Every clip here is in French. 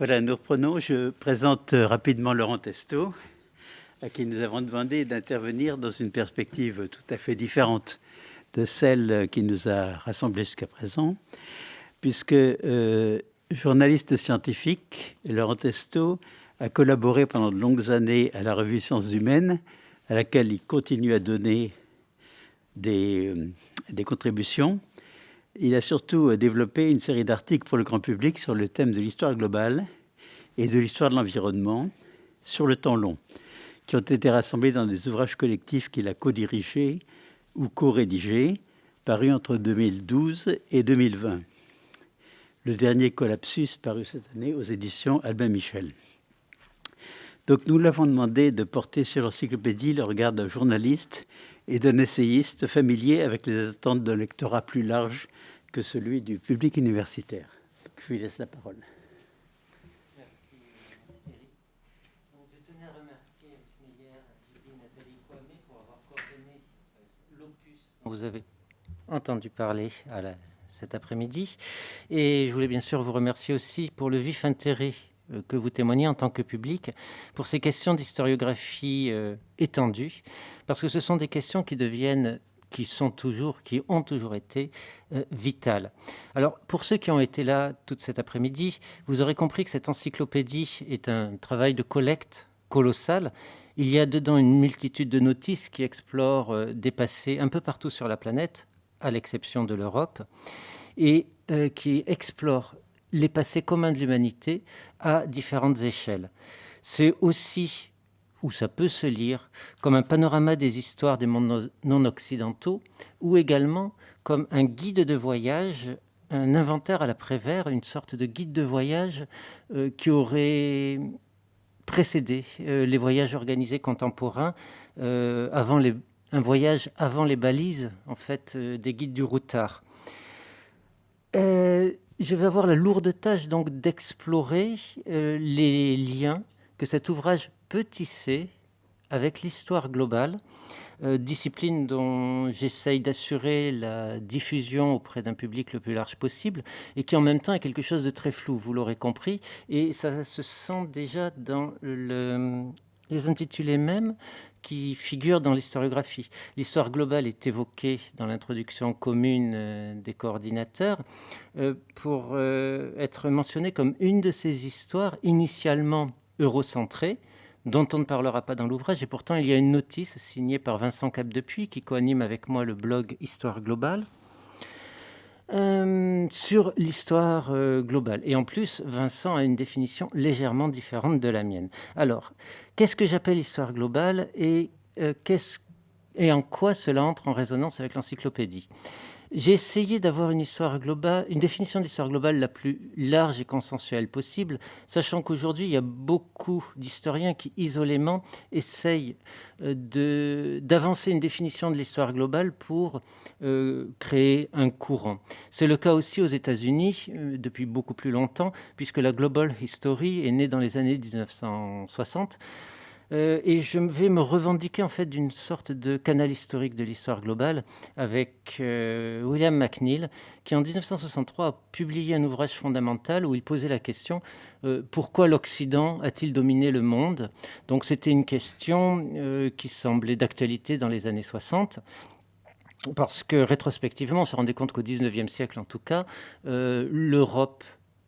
Voilà, nous reprenons. Je présente rapidement Laurent Testo, à qui nous avons demandé d'intervenir dans une perspective tout à fait différente de celle qui nous a rassemblés jusqu'à présent, puisque euh, journaliste scientifique, Laurent Testo a collaboré pendant de longues années à la revue Sciences Humaines, à laquelle il continue à donner des, euh, des contributions. Il a surtout développé une série d'articles pour le grand public sur le thème de l'histoire globale et de l'histoire de l'environnement sur le temps long, qui ont été rassemblés dans des ouvrages collectifs qu'il a co-dirigés ou co-rédigés, parus entre 2012 et 2020. Le dernier Collapsus paru cette année aux éditions Albin Michel. Donc nous l'avons demandé de porter sur l'encyclopédie le regard d'un journaliste et d'un essayiste familier avec les attentes d'un lectorat plus large que celui du public universitaire. je lui laisse la parole. Vous avez entendu parler cet après-midi. Et je voulais bien sûr vous remercier aussi pour le vif intérêt euh, que vous témoignez en tant que public pour ces questions d'historiographie euh, étendue, parce que ce sont des questions qui deviennent qui sont toujours, qui ont toujours été euh, vitales. Alors, pour ceux qui ont été là toute cet après-midi, vous aurez compris que cette encyclopédie est un travail de collecte colossal. Il y a dedans une multitude de notices qui explorent euh, des passés un peu partout sur la planète, à l'exception de l'Europe, et euh, qui explorent les passés communs de l'humanité à différentes échelles. C'est aussi où ça peut se lire comme un panorama des histoires des mondes non occidentaux, ou également comme un guide de voyage, un inventaire à l'après-vert, une sorte de guide de voyage euh, qui aurait précédé euh, les voyages organisés contemporains, euh, avant les, un voyage avant les balises, en fait, des guides du routard. je vais avoir la lourde tâche donc d'explorer les liens que cet ouvrage peut tisser avec l'histoire globale, euh, discipline dont j'essaye d'assurer la diffusion auprès d'un public le plus large possible et qui en même temps est quelque chose de très flou, vous l'aurez compris, et ça se sent déjà dans le, les intitulés mêmes qui figurent dans l'historiographie. L'histoire globale est évoquée dans l'introduction commune euh, des coordinateurs euh, pour être mentionnée comme une de ces histoires initialement eurocentrées, dont on ne parlera pas dans l'ouvrage. Et pourtant, il y a une notice signée par Vincent Capdepuis, qui coanime avec moi le blog Histoire globale, euh, sur l'histoire euh, globale. Et en plus, Vincent a une définition légèrement différente de la mienne. Alors, qu'est-ce que j'appelle histoire globale et, euh, et en quoi cela entre en résonance avec l'encyclopédie? J'ai essayé d'avoir une histoire globale, une définition de l'histoire globale la plus large et consensuelle possible, sachant qu'aujourd'hui, il y a beaucoup d'historiens qui, isolément, essayent euh, d'avancer une définition de l'histoire globale pour euh, créer un courant. C'est le cas aussi aux États-Unis euh, depuis beaucoup plus longtemps, puisque la Global History est née dans les années 1960 euh, et je vais me revendiquer en fait d'une sorte de canal historique de l'histoire globale avec euh, William McNeill, qui en 1963 a publié un ouvrage fondamental où il posait la question euh, pourquoi l'Occident a-t-il dominé le monde? Donc c'était une question qui semblait d'actualité dans les années 60 parce que rétrospectivement, on se rendait compte qu'au 19e siècle, en tout cas, l'Europe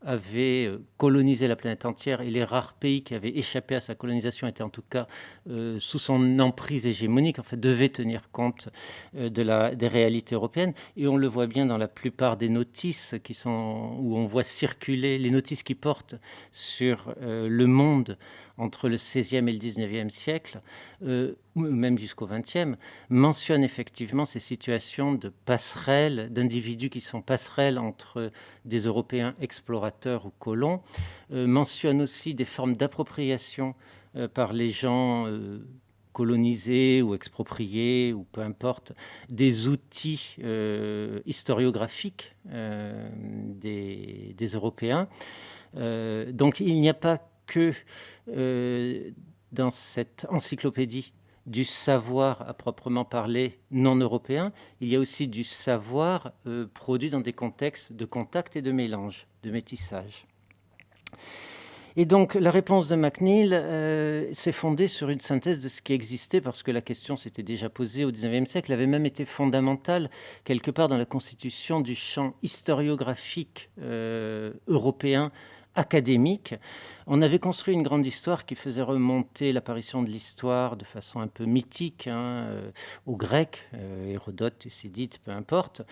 avait euh, colonisé la planète entière et les rares pays qui avaient échappé à sa colonisation étaient en tout cas euh, sous son emprise hégémonique, en fait, devaient tenir compte euh, de la, des réalités européennes. Et on le voit bien dans la plupart des notices qui sont, où on voit circuler les notices qui portent sur le monde entre le XVIe et le XIXe siècle, euh, même jusqu'au XXe, mentionne effectivement ces situations de passerelles, d'individus qui sont passerelles entre des Européens explorateurs ou colons, euh, mentionne aussi des formes d'appropriation euh, par les gens colonisés ou expropriés, ou peu importe, des outils historiographiques des, Européens. donc il n'y a pas que euh, dans cette encyclopédie du savoir à proprement parler non européen, il y a aussi du savoir euh, produit dans des contextes de contact et de mélange, de métissage. Et donc, la réponse de McNeill euh, s'est fondée sur une synthèse de ce qui existait, parce que la question s'était déjà posée au XIXe siècle, avait même été fondamentale quelque part dans la constitution du champ historiographique européen académique. On avait construit une grande histoire qui faisait remonter l'apparition de l'histoire de façon un peu mythique hein, euh, aux Grecs, Hérodote, Thucydide, peu importe.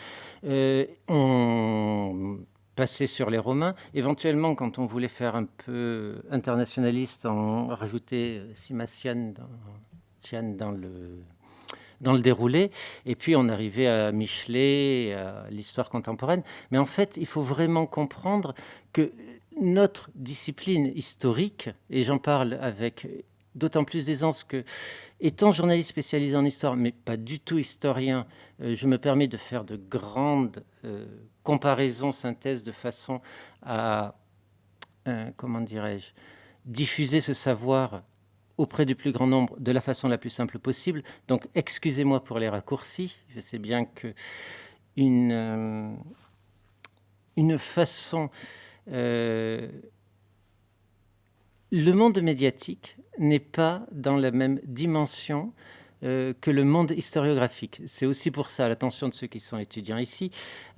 on passer sur les Romains. Éventuellement, quand on voulait faire un peu internationaliste, on rajoutait Simatian dans, dans le dans le déroulé. Et puis on arrivait à Michelet, à l'histoire contemporaine. Mais en fait, il faut vraiment comprendre que notre discipline historique, et j'en parle avec d'autant plus d'aisance que, étant journaliste spécialisé en histoire, mais pas du tout historien, euh, je me permets de faire de grandes euh, comparaisons, synthèses, de façon à, euh, comment dirais-je, diffuser ce savoir auprès du plus grand nombre de la façon la plus simple possible. Donc, excusez-moi pour les raccourcis. Je sais bien que une, une façon le monde médiatique n'est pas dans la même dimension euh, que le monde historiographique. C'est aussi pour ça, l'attention de ceux qui sont étudiants ici,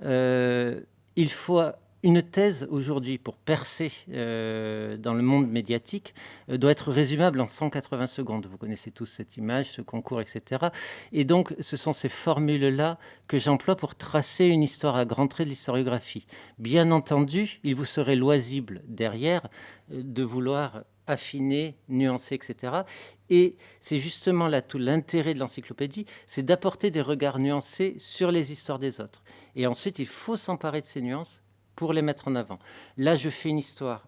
euh, il faut une thèse aujourd'hui pour percer euh, dans le monde médiatique euh, doit être résumable en 180 secondes. Vous connaissez tous cette image, ce concours, etc. Et donc, ce sont ces formules-là que j'emploie pour tracer une histoire à grands traits de l'historiographie. Bien entendu, il vous serait loisible derrière euh, de vouloir affiner, nuancer, etc. Et c'est justement là tout l'intérêt de l'encyclopédie, c'est d'apporter des regards nuancés sur les histoires des autres. Et ensuite, il faut s'emparer de ces nuances pour les mettre en avant. Là, je fais une histoire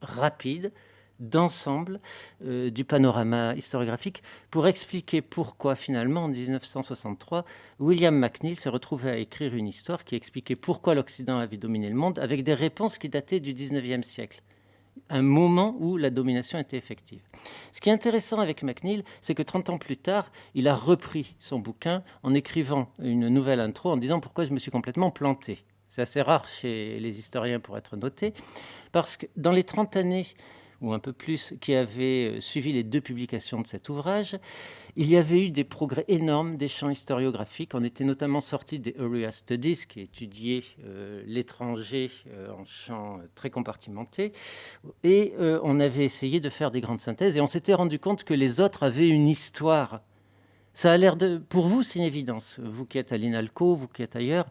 rapide, d'ensemble euh, du panorama historiographique pour expliquer pourquoi finalement en 1963 William McNeill s'est retrouvé à écrire une histoire qui expliquait pourquoi l'Occident avait dominé le monde avec des réponses qui dataient du 19e siècle un moment où la domination était effective. Ce qui est intéressant avec McNeill, c'est que 30 ans plus tard, il a repris son bouquin en écrivant une nouvelle intro en disant pourquoi je me suis complètement planté. C'est assez rare chez les historiens pour être noté, parce que dans les 30 années ou un peu plus, qui avaient euh, suivi les deux publications de cet ouvrage, il y avait eu des progrès énormes des champs historiographiques. On était notamment sorti des Area Studies, qui étudiaient euh, l'étranger euh, en champs très compartimentés, et on avait essayé de faire des grandes synthèses, et on s'était rendu compte que les autres avaient une histoire. Ça a l'air de... Pour vous, c'est une évidence. Vous qui êtes à l'INALCO, vous qui êtes ailleurs,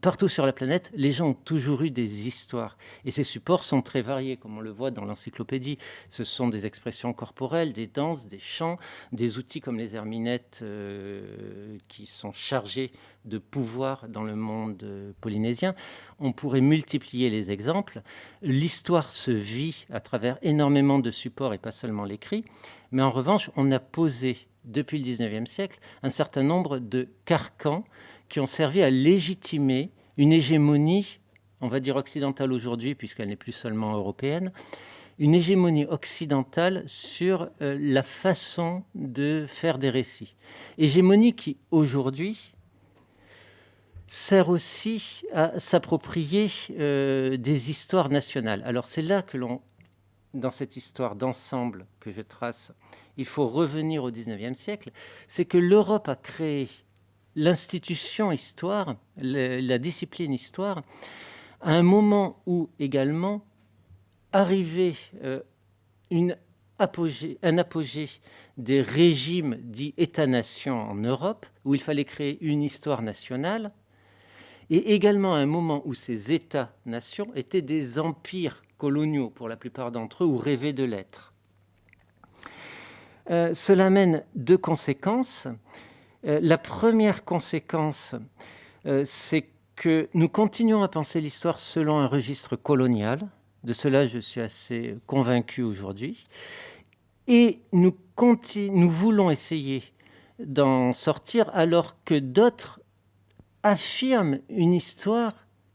Partout sur la planète, les gens ont toujours eu des histoires. Et ces supports sont très variés, comme on le voit dans l'encyclopédie. Ce sont des expressions corporelles, des danses, des chants, des outils comme les herminettes euh, qui sont chargés de pouvoir dans le monde euh, polynésien. On pourrait multiplier les exemples. L'histoire se vit à travers énormément de supports et pas seulement l'écrit. Mais en revanche, on a posé depuis le 19e siècle un certain nombre de carcans qui ont servi à légitimer une hégémonie, on va dire occidentale aujourd'hui, puisqu'elle n'est plus seulement européenne, une hégémonie occidentale sur euh, la façon de faire des récits. Hégémonie qui, aujourd'hui, sert aussi à s'approprier euh, des histoires nationales. Alors c'est là que l'on, dans cette histoire d'ensemble que je trace, il faut revenir au XIXe siècle, c'est que l'Europe a créé l'institution histoire, la discipline histoire, à un moment où également arrivait euh, un apogée des régimes dits États-nations en Europe, où il fallait créer une histoire nationale, et également à un moment où ces États-nations étaient des empires coloniaux pour la plupart d'entre eux, ou rêvaient de l'être. Euh, cela mène deux conséquences. Euh, la première conséquence, euh, c'est que nous continuons à penser l'histoire selon un registre colonial. De cela, je suis assez convaincu aujourd'hui. Et nous, nous voulons essayer d'en sortir alors que d'autres affirment une histoire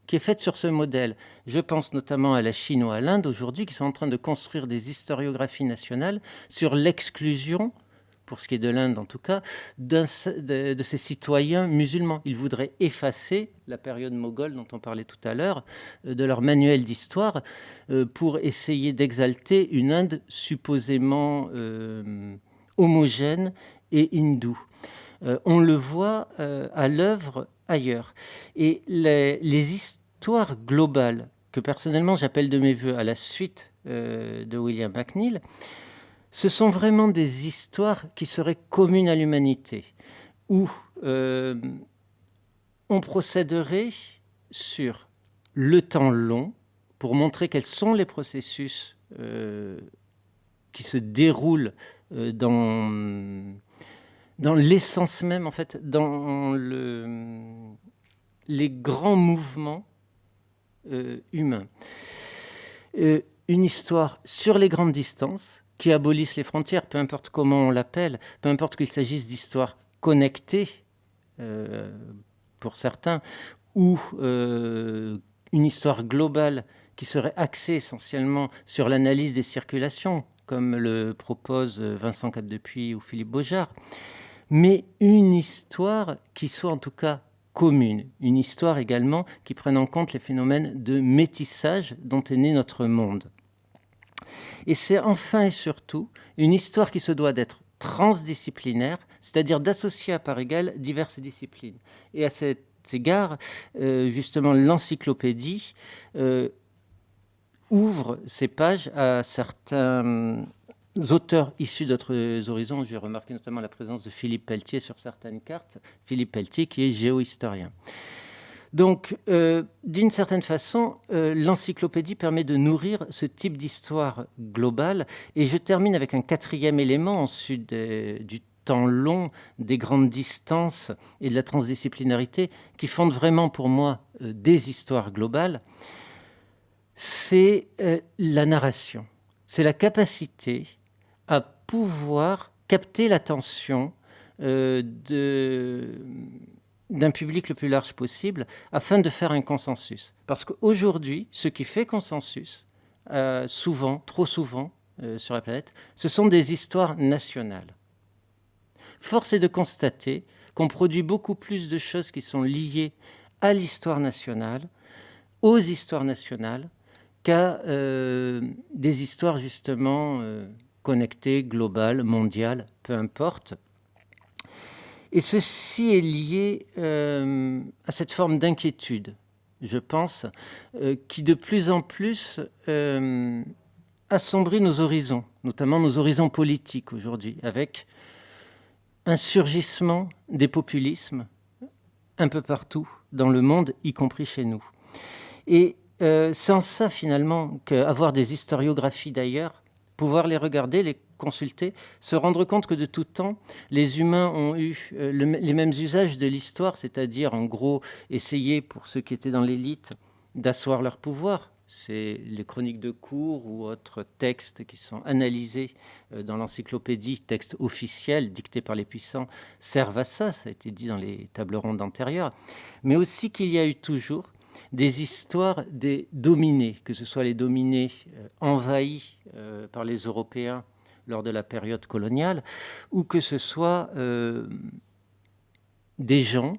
qui est faite sur ce modèle. Je pense notamment à la Chine ou à l'Inde aujourd'hui qui sont en train de construire des historiographies nationales sur l'exclusion pour ce qui est de l'Inde en tout cas, de, ses citoyens musulmans. Ils voudraient effacer la période moghole dont on parlait tout à l'heure euh, de leur manuel d'histoire euh, pour essayer d'exalter une Inde supposément euh, homogène et hindoue. on le voit à l'œuvre ailleurs. Et les, les, histoires globales que personnellement j'appelle de mes voeux à la suite de William McNeill, ce sont vraiment des histoires qui seraient communes à l'humanité, où euh, on procéderait sur le temps long pour montrer quels sont les processus euh, qui se déroulent euh, dans, l'essence même, en fait, dans le, les grands mouvements humains. une histoire sur les grandes distances, qui abolissent les frontières, peu importe comment on l'appelle, peu importe qu'il s'agisse d'histoires connectées, euh, pour certains, ou euh, une histoire globale qui serait axée essentiellement sur l'analyse des circulations, comme le propose Vincent Capdepuis ou Philippe Beaujard, mais une histoire qui soit en tout cas commune, une histoire également qui prenne en compte les phénomènes de métissage dont est né notre monde. Et c'est enfin et surtout une histoire qui se doit d'être transdisciplinaire, c'est-à-dire d'associer à part égale diverses disciplines. Et à cet égard, euh, justement, l'encyclopédie euh, ouvre ses pages à certains auteurs issus d'autres horizons. J'ai remarqué notamment la présence de Philippe Pelletier sur certaines cartes. Philippe Pelletier qui est géohistorien. Donc, euh, d'une certaine façon, euh, l'encyclopédie permet de nourrir ce type d'histoire globale. Et je termine avec un quatrième élément, ensuite du temps long, des grandes distances et de la transdisciplinarité, qui fondent vraiment pour moi euh, des histoires globales. C'est la narration. C'est la capacité à pouvoir capter l'attention de d'un public le plus large possible afin de faire un consensus. Parce qu'aujourd'hui, ce qui fait consensus, euh, souvent, trop souvent euh, sur la planète, ce sont des histoires nationales. Force est de constater qu'on produit beaucoup plus de choses qui sont liées à l'histoire nationale, aux histoires nationales, qu'à euh, des histoires justement connectées, globales, mondiales, peu importe. Et ceci est lié euh, à cette forme d'inquiétude, je pense, euh, qui de plus en plus euh, assombrit nos horizons, notamment nos horizons politiques aujourd'hui, avec un surgissement des populismes un peu partout dans le monde, y compris chez nous. Et c'est en ça finalement qu'avoir des historiographies d'ailleurs, pouvoir les regarder, les consulter, se rendre compte que de tout temps, les humains ont eu euh, les mêmes usages de l'histoire, c'est-à-dire en gros essayer pour ceux qui étaient dans l'élite d'asseoir leur pouvoir. C'est les chroniques de cours ou autres textes qui sont analysés euh, dans l'encyclopédie, textes officiels dictés par les puissants, servent à ça, ça a été dit dans les tables rondes antérieures, mais aussi qu'il y a eu toujours des histoires des dominés, que ce soit les dominés euh, envahis par les Européens lors de la période coloniale, ou que ce soit euh, des gens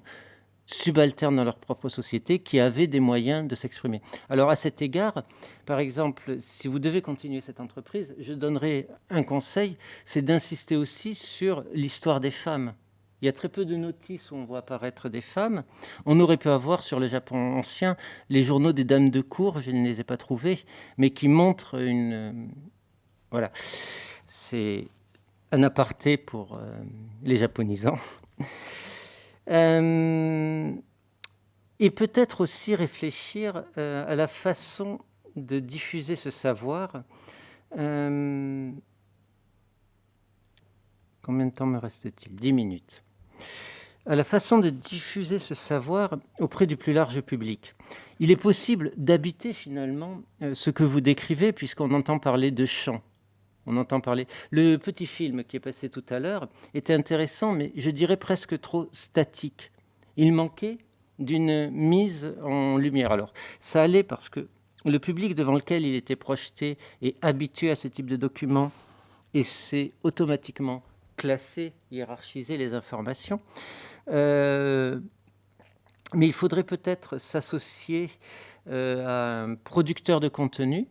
subalternes dans leur propre société qui avaient des moyens de s'exprimer. Alors à cet égard, par exemple, si vous devez continuer cette entreprise, je donnerai un conseil, c'est d'insister aussi sur l'histoire des femmes. Il y a très peu de notices où on voit apparaître des femmes. On aurait pu avoir sur le Japon ancien les journaux des dames de cour, je ne les ai pas trouvés, mais qui montrent une... Voilà c'est un aparté pour euh, les japonisants. Euh, et peut-être aussi réfléchir euh, à la façon de diffuser ce savoir. combien de temps me reste-t-il? 10 minutes. À la façon de diffuser ce savoir auprès du plus large public. Il est possible d'habiter finalement ce que vous décrivez, puisqu'on entend parler de chant on entend parler. Le petit film qui est passé tout à l'heure était intéressant, mais je dirais presque trop statique. Il manquait d'une mise en lumière. Alors, ça allait parce que le public devant lequel il était projeté est habitué à ce type de document et c'est automatiquement classer, hiérarchiser les informations. mais il faudrait peut-être s'associer à un producteur de contenu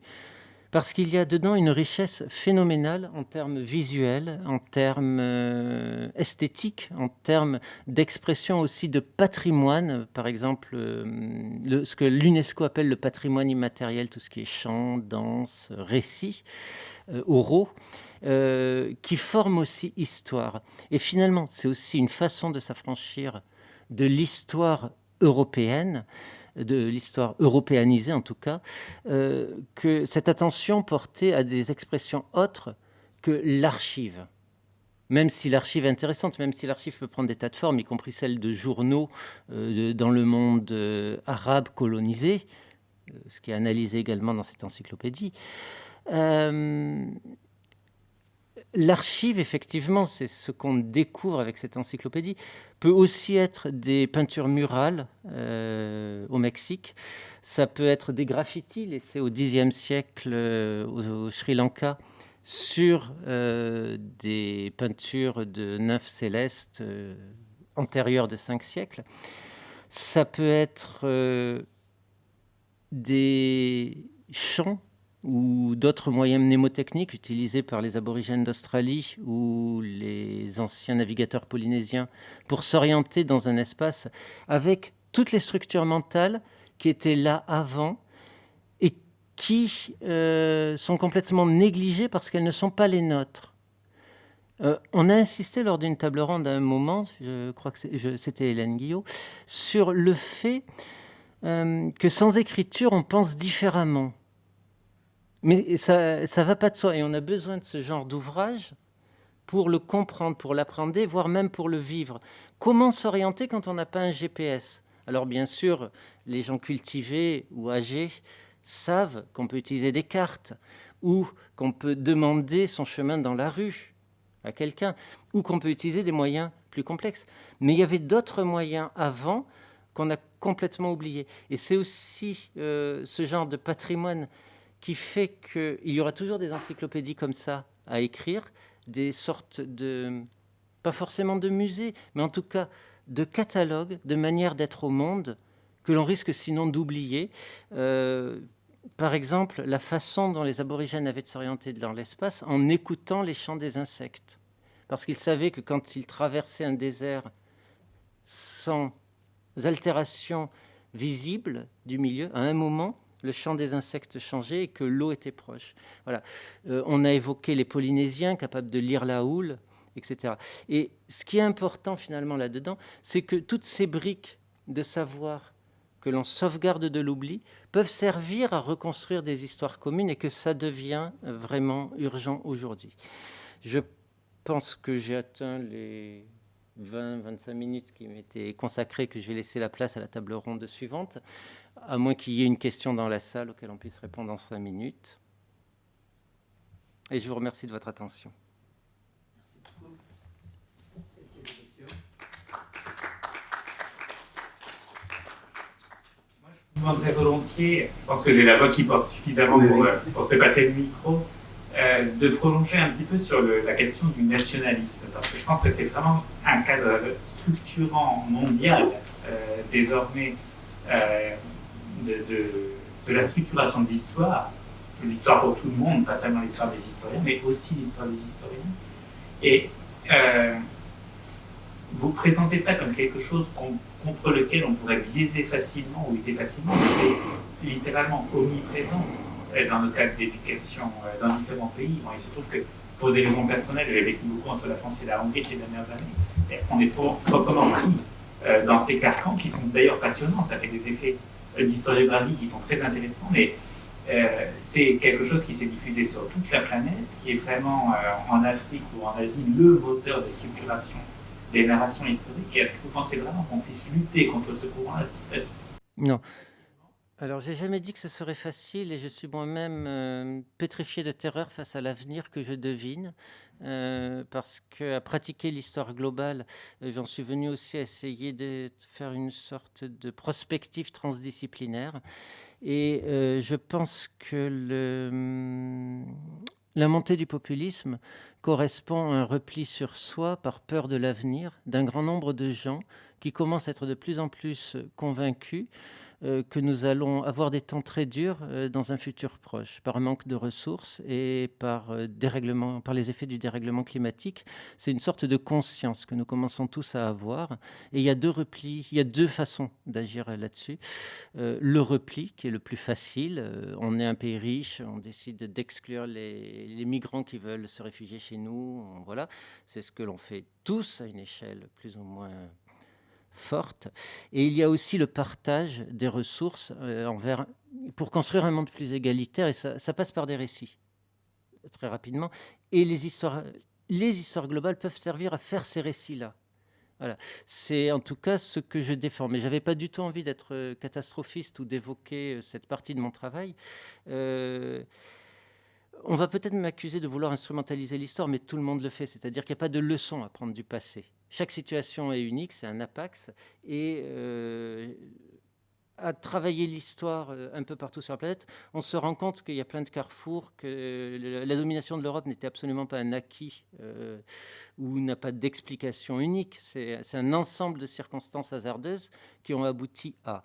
parce qu'il y a dedans une richesse phénoménale en termes visuels, en termes euh, esthétiques, en termes d'expression aussi de patrimoine, par exemple euh, ce que l'UNESCO appelle le patrimoine immatériel, tout ce qui est chant, danse, récit, euh, oraux, qui forment aussi histoire. Et finalement, c'est aussi une façon de s'affranchir de l'histoire européenne, de l'histoire européanisée en tout cas, euh, que cette attention portée à des expressions autres que l'archive. Même si l'archive est intéressante, même si l'archive peut prendre des tas de formes, y compris celle de journaux euh, dans le monde euh, arabe colonisé, ce qui est analysé également dans cette encyclopédie, L'archive, effectivement, c'est ce qu'on découvre avec cette encyclopédie, peut aussi être des peintures murales euh, au Mexique. Ça peut être des graffitis laissés au Xe siècle euh, au, Sri Lanka sur euh, des peintures de nymphes célestes antérieures de cinq siècles. Ça peut être des chants ou d'autres moyens mnémotechniques utilisés par les aborigènes d'Australie ou les anciens navigateurs polynésiens pour s'orienter dans un espace avec toutes les structures mentales qui étaient là avant et qui euh, sont complètement négligées parce qu'elles ne sont pas les nôtres. Euh, on a insisté lors d'une table ronde à un moment, je crois que c'était Hélène Guillot, sur le fait euh, que sans écriture, on pense différemment. Mais ça ne va pas de soi. Et on a besoin de ce genre d'ouvrage pour le comprendre, pour l'apprendre, voire même pour le vivre. Comment s'orienter quand on n'a pas un GPS Alors bien sûr, les gens cultivés ou âgés savent qu'on peut utiliser des cartes ou qu'on peut demander son chemin dans la rue à quelqu'un ou qu'on peut utiliser des moyens plus complexes. Mais il y avait d'autres moyens avant qu'on a complètement oubliés. Et c'est aussi euh, ce genre de patrimoine qui fait qu'il y aura toujours des encyclopédies comme ça à écrire, des sortes de, pas forcément de musées, mais en tout cas de catalogues, de manières d'être au monde, que l'on risque sinon d'oublier. Euh, par exemple, la façon dont les aborigènes avaient de s'orienter dans l'espace en écoutant les chants des insectes. Parce qu'ils savaient que quand ils traversaient un désert sans altération visible du milieu, à un moment, le chant des insectes changeait et que l'eau était proche. Voilà. Euh, on a évoqué les Polynésiens capables de lire la houle, etc. Et ce qui est important finalement là-dedans, c'est que toutes ces briques de savoir que l'on sauvegarde de l'oubli peuvent servir à reconstruire des histoires communes et que ça devient vraiment urgent aujourd'hui. Je pense que j'ai atteint les 20-25 minutes qui m'étaient consacrées, que je vais laisser la place à la table ronde suivante à moins qu'il y ait une question dans la salle auquel on puisse répondre en cinq minutes. Et je vous remercie de votre attention. Je demanderais volontiers, parce que j'ai la voix qui porte suffisamment pour, euh, pour se passer le micro, euh, de prolonger un petit peu sur la question du nationalisme, parce que je pense que c'est vraiment un cadre structurant mondial euh, désormais de, la structuration de l'histoire, l'histoire pour tout le monde, pas seulement l'histoire des historiens, mais aussi l'histoire des historiens. Et euh, vous présentez ça comme quelque chose contre lequel on pourrait biaiser facilement ou lutter facilement, mais c'est littéralement omniprésent euh, dans le cadre d'éducation euh, dans différents pays. il se trouve que pour des raisons personnelles, j'ai vécu beaucoup entre la France et la Hongrie ces dernières années. on est proprement pris dans ces carcans qui sont d'ailleurs passionnants. Ça fait des effets d'historiographie qui sont très intéressants, mais euh, c'est quelque chose qui s'est diffusé sur toute la planète, qui est vraiment euh, en Afrique ou en Asie le moteur de structuration des narrations historiques. Est-ce que vous pensez vraiment qu'on puisse lutter contre ce courant-là Non. Alors, j'ai jamais dit que ce serait facile et je suis moi-même euh, pétrifié de terreur face à l'avenir que je devine. Euh, parce qu'à pratiquer l'histoire globale, euh, j'en suis venu aussi à essayer de faire une sorte de prospective transdisciplinaire. Et je pense que La montée du populisme correspond à un repli sur soi par peur de l'avenir d'un grand nombre de gens qui commencent à être de plus en plus convaincus euh, que nous allons avoir des temps très durs euh, dans un futur proche, par manque de ressources et par, euh, dérèglement, par les effets du dérèglement climatique. C'est une sorte de conscience que nous commençons tous à avoir. Et il y a deux replis, il y a deux façons d'agir là-dessus. le repli, qui est le plus facile. on est un pays riche, on décide d'exclure les, les, migrants qui veulent se réfugier chez nous. Voilà, c'est ce que l'on fait tous à une échelle plus ou moins forte. Et il y a aussi le partage des ressources euh, pour construire un monde plus égalitaire, et ça, passe par des récits, très rapidement. Et les histoires, les histoires globales peuvent servir à faire ces récits-là. Voilà. C'est en tout cas ce que je défends. Mais je n'avais pas du tout envie d'être euh, catastrophiste ou d'évoquer euh, cette partie de mon travail. on va peut-être m'accuser de vouloir instrumentaliser l'histoire, mais tout le monde le fait. C'est-à-dire qu'il n'y a pas de leçon à prendre du passé. Chaque situation est unique, c'est un apax. Et euh, à travailler l'histoire euh, un peu partout sur la planète, on se rend compte qu'il y a plein de carrefours, que la domination de l'Europe n'était absolument pas un acquis euh, ou n'a pas d'explication unique. C'est un ensemble de circonstances hasardeuses qui ont abouti à.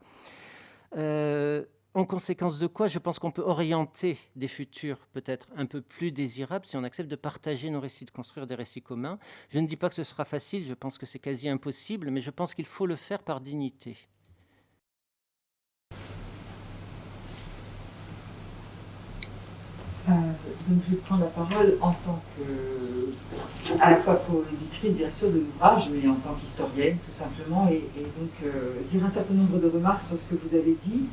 En conséquence de quoi, je pense qu'on peut orienter des futurs peut-être un peu plus désirables si on accepte de partager nos récits, de construire des récits communs. Je ne dis pas que ce sera facile, je pense que c'est quasi impossible, mais je pense qu'il faut le faire par dignité. Euh, donc je prendre la parole en tant que, à la fois co-éditrice bien sûr de l'ouvrage, mais en tant qu'historienne tout simplement, et, donc euh, dire un certain nombre de remarques sur ce que vous avez dit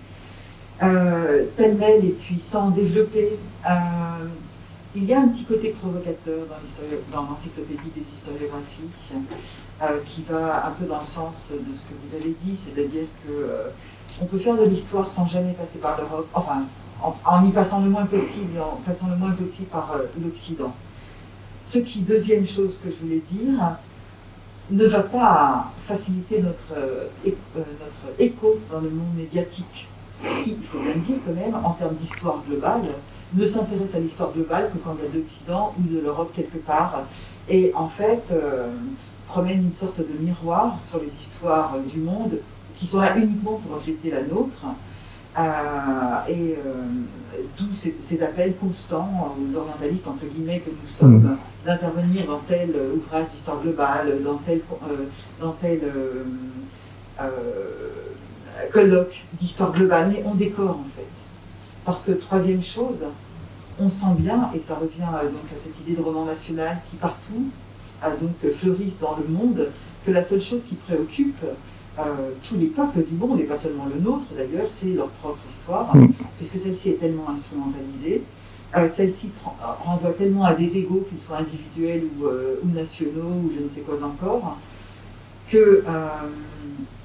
euh, pêle-mêle et puis sans développer. Euh, il y a un petit côté provocateur dans l'encyclopédie des historiographies euh, qui va un peu dans le sens de ce que vous avez dit, c'est-à-dire que euh, on peut faire de l'histoire sans jamais passer par l'Europe, enfin en, y passant le moins possible et en passant le moins possible par l'Occident. Ce qui, deuxième chose que je voulais dire, ne va pas faciliter notre, notre écho dans le monde médiatique qui, il faut bien dire quand même, en termes d'histoire globale, ne s'intéresse à l'histoire globale que quand il y a de l'Occident ou de l'Europe quelque part. Et en fait, euh, promène une sorte de miroir sur les histoires du monde qui sont là uniquement pour refléter la nôtre. Euh, et euh, tous ces, appels constants aux orientalistes, entre guillemets, que nous sommes, mmh. d'intervenir dans tel ouvrage d'histoire globale, dans tel, dans tel colloque d'histoire globale, mais on décore en fait. Parce que troisième chose, on sent bien, et ça revient euh, donc à cette idée de roman national qui partout donc euh, fleurissent dans le monde, que la seule chose qui préoccupe euh, tous les peuples du monde, et pas seulement le nôtre d'ailleurs, c'est leur propre histoire, mm. puisque celle-ci est tellement instrumentalisée, celle-ci renvoie tellement à des égaux, qu'ils soient individuels ou, ou, nationaux, ou je ne sais quoi encore, que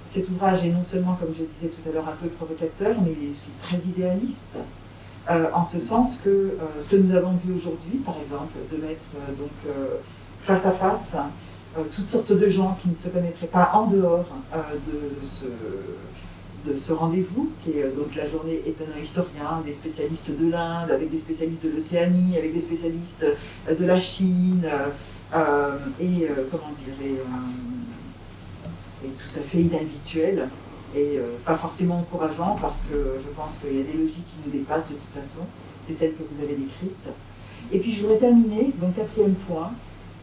cet ouvrage est non seulement, comme je disais tout à l'heure, un peu provocateur, mais il est aussi très idéaliste, euh, en ce sens que euh, ce que nous avons vu aujourd'hui, par exemple, de mettre euh, donc face à face toutes sortes de gens qui ne se connaîtraient pas en dehors de ce, de ce rendez-vous, qui est donc la journée étonnant historien, des spécialistes de l'Inde, avec des spécialistes de l'Océanie, avec des spécialistes de la Chine, et comment dire, est tout à fait inhabituel et euh, pas forcément encourageant parce que je pense qu'il y a des logiques qui nous dépassent de toute façon. C'est celle que vous avez décrite. Et puis je voudrais terminer, donc quatrième point.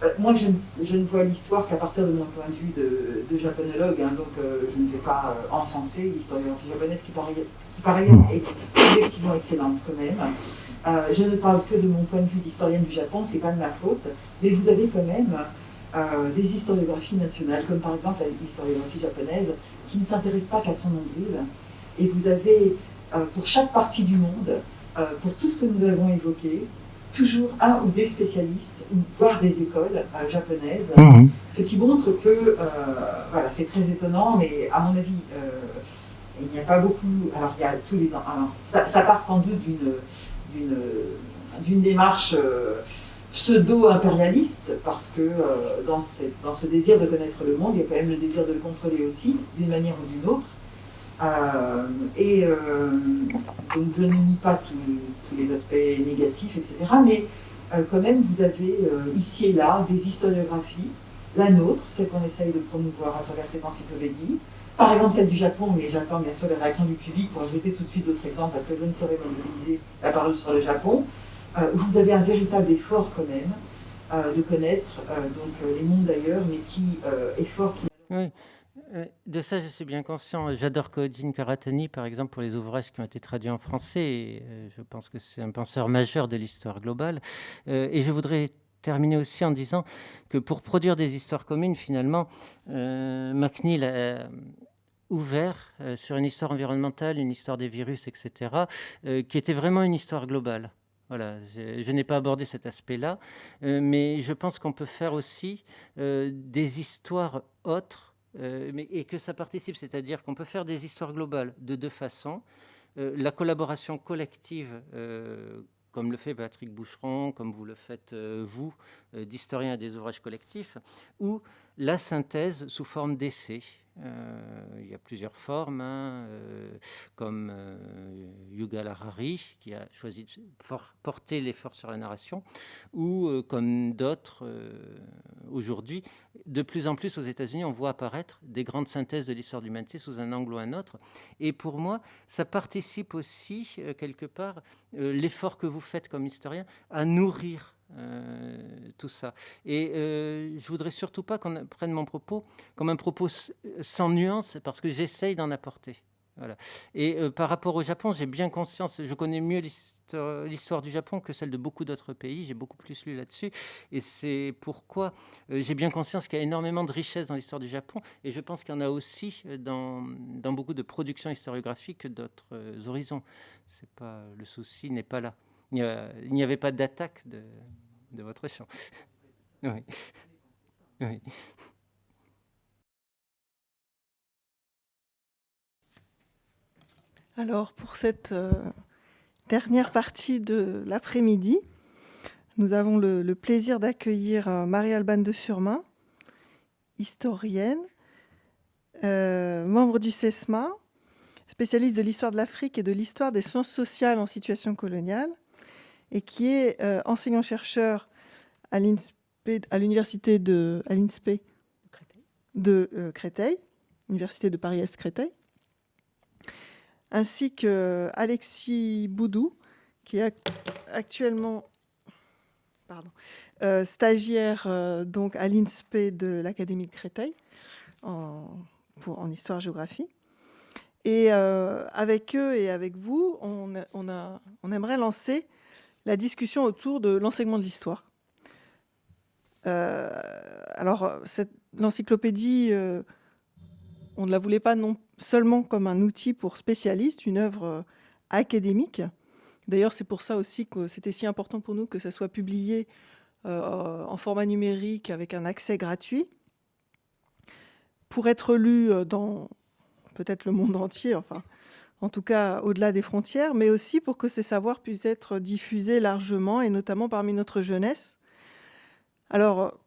Euh, moi, je, ne vois l'histoire qu'à partir de mon point de vue de, japonologue, hein, donc euh, je ne vais pas encenser l'historiographie japonaise qui par, qui par ailleurs est effectivement excellente quand même. je ne parle que de mon point de vue d'historienne du Japon, c'est pas de ma faute, mais vous avez quand même euh, des historiographies nationales, comme par exemple l'historiographie japonaise, qui ne s'intéresse pas qu'à son nombril. Et vous avez, euh, pour chaque partie du monde, euh, pour tout ce que nous avons évoqué, toujours un ou des spécialistes, voire des écoles japonaises, mhm. ce qui montre que, voilà, c'est très étonnant, mais à mon avis, il n'y a pas beaucoup, alors il y a tous les ans, ça, ça, part sans doute d'une démarche pseudo-impérialiste, parce que euh, dans, ce désir de connaître le monde, il y a quand même le désir de le contrôler aussi, d'une manière ou d'une autre. Euh, et euh, donc je ne nie pas tous, les aspects négatifs, etc. Mais quand même, vous avez ici et là des historiographies, la nôtre, celle qu'on essaye de promouvoir à travers cette encyclopédie, par exemple celle du Japon, mais j'attends bien sûr les réactions du public pour ajouter tout de suite d'autres exemples parce que je ne saurais mobiliser la parole sur le Japon. Vous avez un véritable effort quand même de connaître donc, les mondes d'ailleurs, mais qui effort qui... Oui. De ça, je suis bien conscient. J'adore Kodin Karatani, par exemple, pour les ouvrages qui ont été traduits en français. je pense que c'est un penseur majeur de l'histoire globale. Et je voudrais terminer aussi en disant que pour produire des histoires communes, finalement, McNeil a ouvert sur une histoire environnementale, une histoire des virus, etc., qui était vraiment une histoire globale. Voilà, je, n'ai pas abordé cet aspect-là, euh, mais je pense qu'on peut faire aussi euh, des histoires autres euh, et que ça participe, c'est-à-dire qu'on peut faire des histoires globales de deux façons. la collaboration collective, comme le fait Patrick Boucheron, comme vous le faites vous, d'historiens des ouvrages collectifs, ou la synthèse sous forme d'essai. Euh, il y a plusieurs formes, hein, euh, comme euh, Yugal Harari, qui a choisi de porter l'effort sur la narration, ou comme d'autres aujourd'hui. De plus en plus aux États-Unis, on voit apparaître des grandes synthèses de l'histoire de l'humanité sous un angle ou un autre. Et pour moi, ça participe aussi, quelque part, l'effort que vous faites comme historien à nourrir euh, tout ça. Et euh, je voudrais surtout pas qu'on prenne mon propos comme un propos sans nuance, parce que j'essaye d'en apporter. Voilà. Et euh, par rapport au Japon, j'ai bien conscience, je connais mieux l'histoire du Japon que celle de beaucoup d'autres pays, j'ai beaucoup plus lu là-dessus, et c'est pourquoi j'ai bien conscience qu'il y a énormément de richesses dans l'histoire du Japon, et je pense qu'il y en a aussi dans, dans beaucoup de productions historiographiques d'autres horizons. Pas, le souci n'est pas là. Il n'y avait pas d'attaque de, votre champ. Alors, pour cette euh, dernière partie de l'après-midi, nous avons le, plaisir d'accueillir euh, Marie-Alban de Surmain, historienne, euh, membre du CESMA, spécialiste de l'histoire de l'Afrique et de l'histoire des sciences sociales en situation coloniale, et qui est euh, enseignant-chercheur à l'université de à l'INSPE de euh, Créteil, Université de Paris-Est Créteil, ainsi que Alexis Boudou, qui est actuellement pardon, euh, stagiaire donc à l'INSPE de l'Académie de Créteil en, pour, en histoire-géographie. Et avec eux et avec vous, on, on, a, on aimerait lancer la discussion autour de l'enseignement de l'histoire. Euh, alors, l'encyclopédie, euh, on ne la voulait pas non seulement comme un outil pour spécialistes, une œuvre euh, académique. D'ailleurs, c'est pour ça aussi que c'était si important pour nous que ça soit publié en format numérique avec un accès gratuit pour être lu dans peut-être le monde entier, enfin, en tout cas au-delà des frontières, mais aussi pour que ces savoirs puissent être diffusés largement, et notamment parmi notre jeunesse. Alors,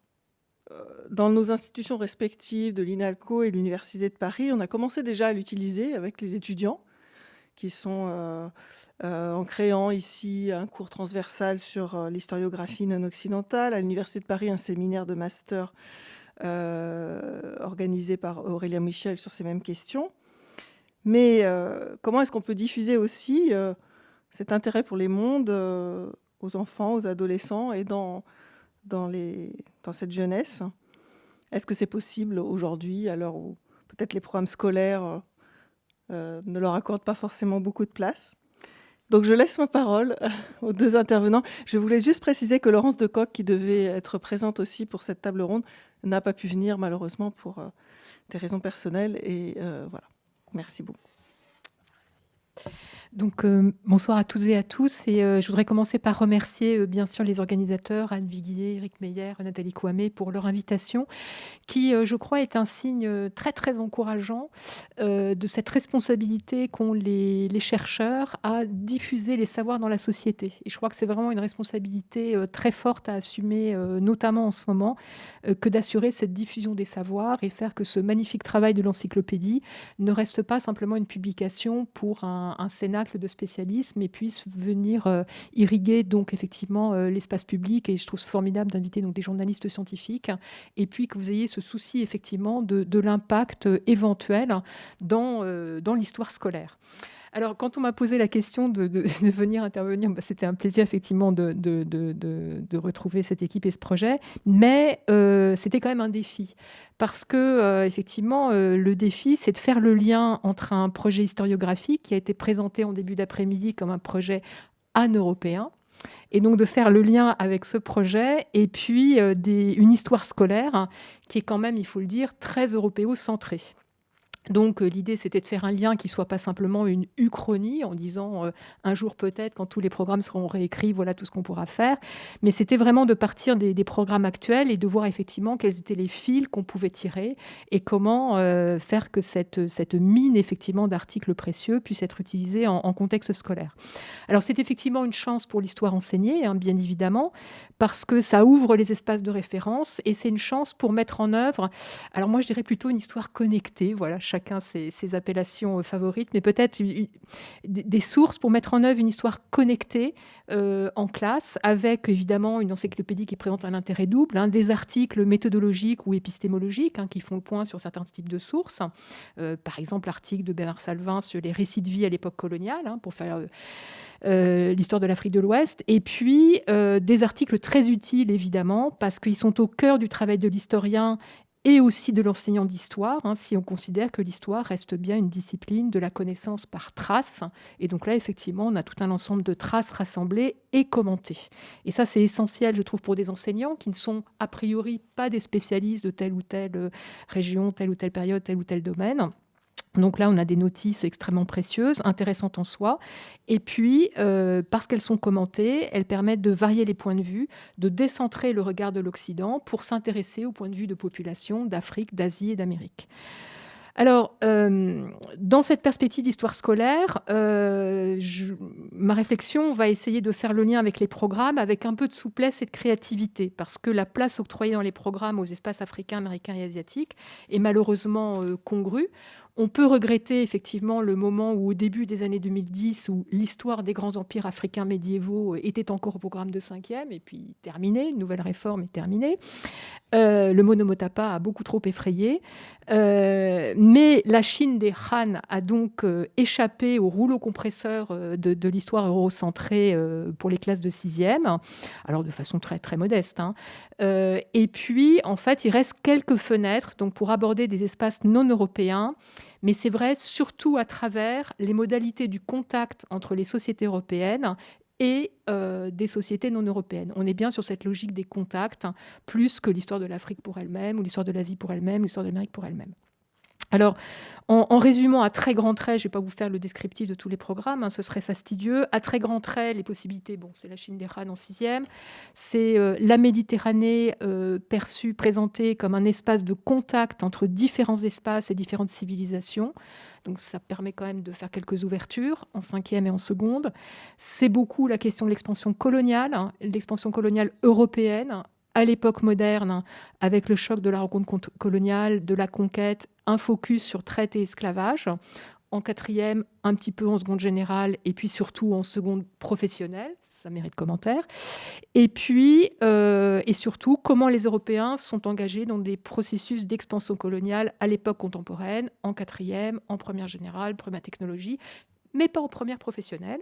euh, dans nos institutions respectives de l'INALCO et de l'Université de Paris, on a commencé déjà à l'utiliser avec les étudiants, qui sont euh, euh, en créant ici un cours transversal sur l'historiographie non occidentale, à l'Université de Paris un séminaire de master organisé par Aurélien Michel sur ces mêmes questions. Mais euh, comment est-ce qu'on peut diffuser aussi euh, cet intérêt pour les mondes euh, aux enfants, aux adolescents et dans, dans, cette jeunesse? Est-ce que c'est possible aujourd'hui, à l'heure où peut-être les programmes scolaires ne leur accordent pas forcément beaucoup de place? Donc je laisse ma parole aux deux intervenants. Je voulais juste préciser que Laurence Decoq, qui devait être présente aussi pour cette table ronde, n'a pas pu venir malheureusement pour des raisons personnelles. Et voilà. Merci beaucoup. Donc, euh, bonsoir à toutes et à tous. Et euh, je voudrais commencer par remercier euh, bien sûr les organisateurs, Anne Viguier, Eric Meyer, Nathalie Kouamé, pour leur invitation, qui, je crois, est un signe très, très encourageant de cette responsabilité qu'ont les, chercheurs à diffuser les savoirs dans la société. Et je crois que c'est vraiment une responsabilité très forte à assumer, notamment en ce moment, que d'assurer cette diffusion des savoirs et faire que ce magnifique travail de l'encyclopédie ne reste pas simplement une publication pour un, un Sénat de spécialisme et puisse venir irriguer donc effectivement l'espace public. Et je trouve formidable d'inviter donc des journalistes scientifiques et puis que vous ayez ce souci effectivement de, l'impact éventuel dans, dans l'histoire scolaire. Alors, quand on m'a posé la question de, venir intervenir, bah, c'était un plaisir effectivement de, retrouver cette équipe et ce projet, mais euh, c'était quand même un défi. Parce que, euh, effectivement, euh, le défi, c'est de faire le lien entre un projet historiographique qui a été présenté en début d'après-midi comme un projet pan-européen, et donc de faire le lien avec ce projet et puis une histoire scolaire qui est quand même, il faut le dire, très européo-centrée. Donc euh, l'idée, c'était de faire un lien qui soit pas simplement une uchronie en disant euh, un jour peut-être, quand tous les programmes seront réécrits, voilà tout ce qu'on pourra faire. Mais c'était vraiment de partir des, programmes actuels et de voir effectivement quels étaient les fils qu'on pouvait tirer et comment euh, faire que cette, cette mine effectivement d'articles précieux puisse être utilisée en, contexte scolaire. Alors c'est effectivement une chance pour l'histoire enseignée, hein, bien évidemment, parce que ça ouvre les espaces de référence et c'est une chance pour mettre en œuvre, alors moi je dirais plutôt une histoire connectée, voilà, chacun ses, appellations euh, favorites, mais peut-être des sources pour mettre en œuvre une histoire connectée euh, en classe, avec évidemment une encyclopédie qui présente un intérêt double, hein, des articles méthodologiques ou épistémologiques hein, qui font le point sur certains types de sources. Euh, par exemple, l'article de Bernard Salvin sur les récits de vie à l'époque coloniale, hein, pour faire... l'histoire de l'Afrique de l'Ouest, et puis des articles très utiles évidemment, parce qu'ils sont au cœur du travail de l'historien et aussi de l'enseignant d'histoire, hein, si on considère que l'histoire reste bien une discipline de la connaissance par traces. Et donc là, effectivement, on a tout un ensemble de traces rassemblées et commentées. Et ça, c'est essentiel, je trouve, pour des enseignants qui ne sont a priori pas des spécialistes de telle ou telle euh, région, telle ou telle période, tel ou tel domaine. Donc là, on a des notices extrêmement précieuses, intéressantes en soi. Et puis, euh, parce qu'elles sont commentées, elles permettent de varier les points de vue, de décentrer le regard de l'Occident pour s'intéresser aux points de vue de populations d'Afrique, d'Asie et d'Amérique. Alors, euh, dans cette perspective d'histoire scolaire, euh, ma réflexion va essayer de faire le lien avec les programmes, avec un peu de souplesse et de créativité, parce que la place octroyée dans les programmes aux espaces africains, américains et asiatiques est malheureusement congrue. On peut regretter effectivement le moment où, au début des années 2010, où l'histoire des grands empires africains médiévaux était encore au programme de 5e, et puis terminé, une nouvelle réforme est terminée. Euh, le monomotapa a beaucoup trop effrayé. Euh, mais la Chine des Han a donc euh, échappé au rouleau compresseur de, l'histoire eurocentrée pour les classes de 6e, alors de façon très, très modeste. Hein. et puis, en fait, il reste quelques fenêtres donc, pour aborder des espaces non européens mais c'est vrai surtout à travers les modalités du contact entre les sociétés européennes et euh, des sociétés non européennes. On est bien sur cette logique des contacts, plus que l'histoire de l'Afrique pour elle-même, ou l'histoire de l'Asie pour elle-même, l'histoire de l'Amérique pour elle-même. Alors, en, résumant à très grands traits, je ne vais pas vous faire le descriptif de tous les programmes, hein, ce serait fastidieux. À très grands traits, les possibilités, bon, c'est la Chine des Han en sixième, c'est euh, la Méditerranée euh, perçue, présentée comme un espace de contact entre différents espaces et différentes civilisations. Donc ça permet quand même de faire quelques ouvertures en cinquième et en seconde. C'est beaucoup la question de l'expansion coloniale, hein, l'expansion coloniale européenne à l'époque moderne, avec le choc de la rencontre coloniale, de la conquête, un focus sur traite et esclavage. En quatrième, un petit peu en seconde générale, et puis surtout en seconde professionnelle, ça mérite commentaire. Et puis, euh, et surtout, comment les Européens sont engagés dans des processus d'expansion coloniale à l'époque contemporaine, en quatrième, en première générale, première technologie, mais pas en première professionnelle.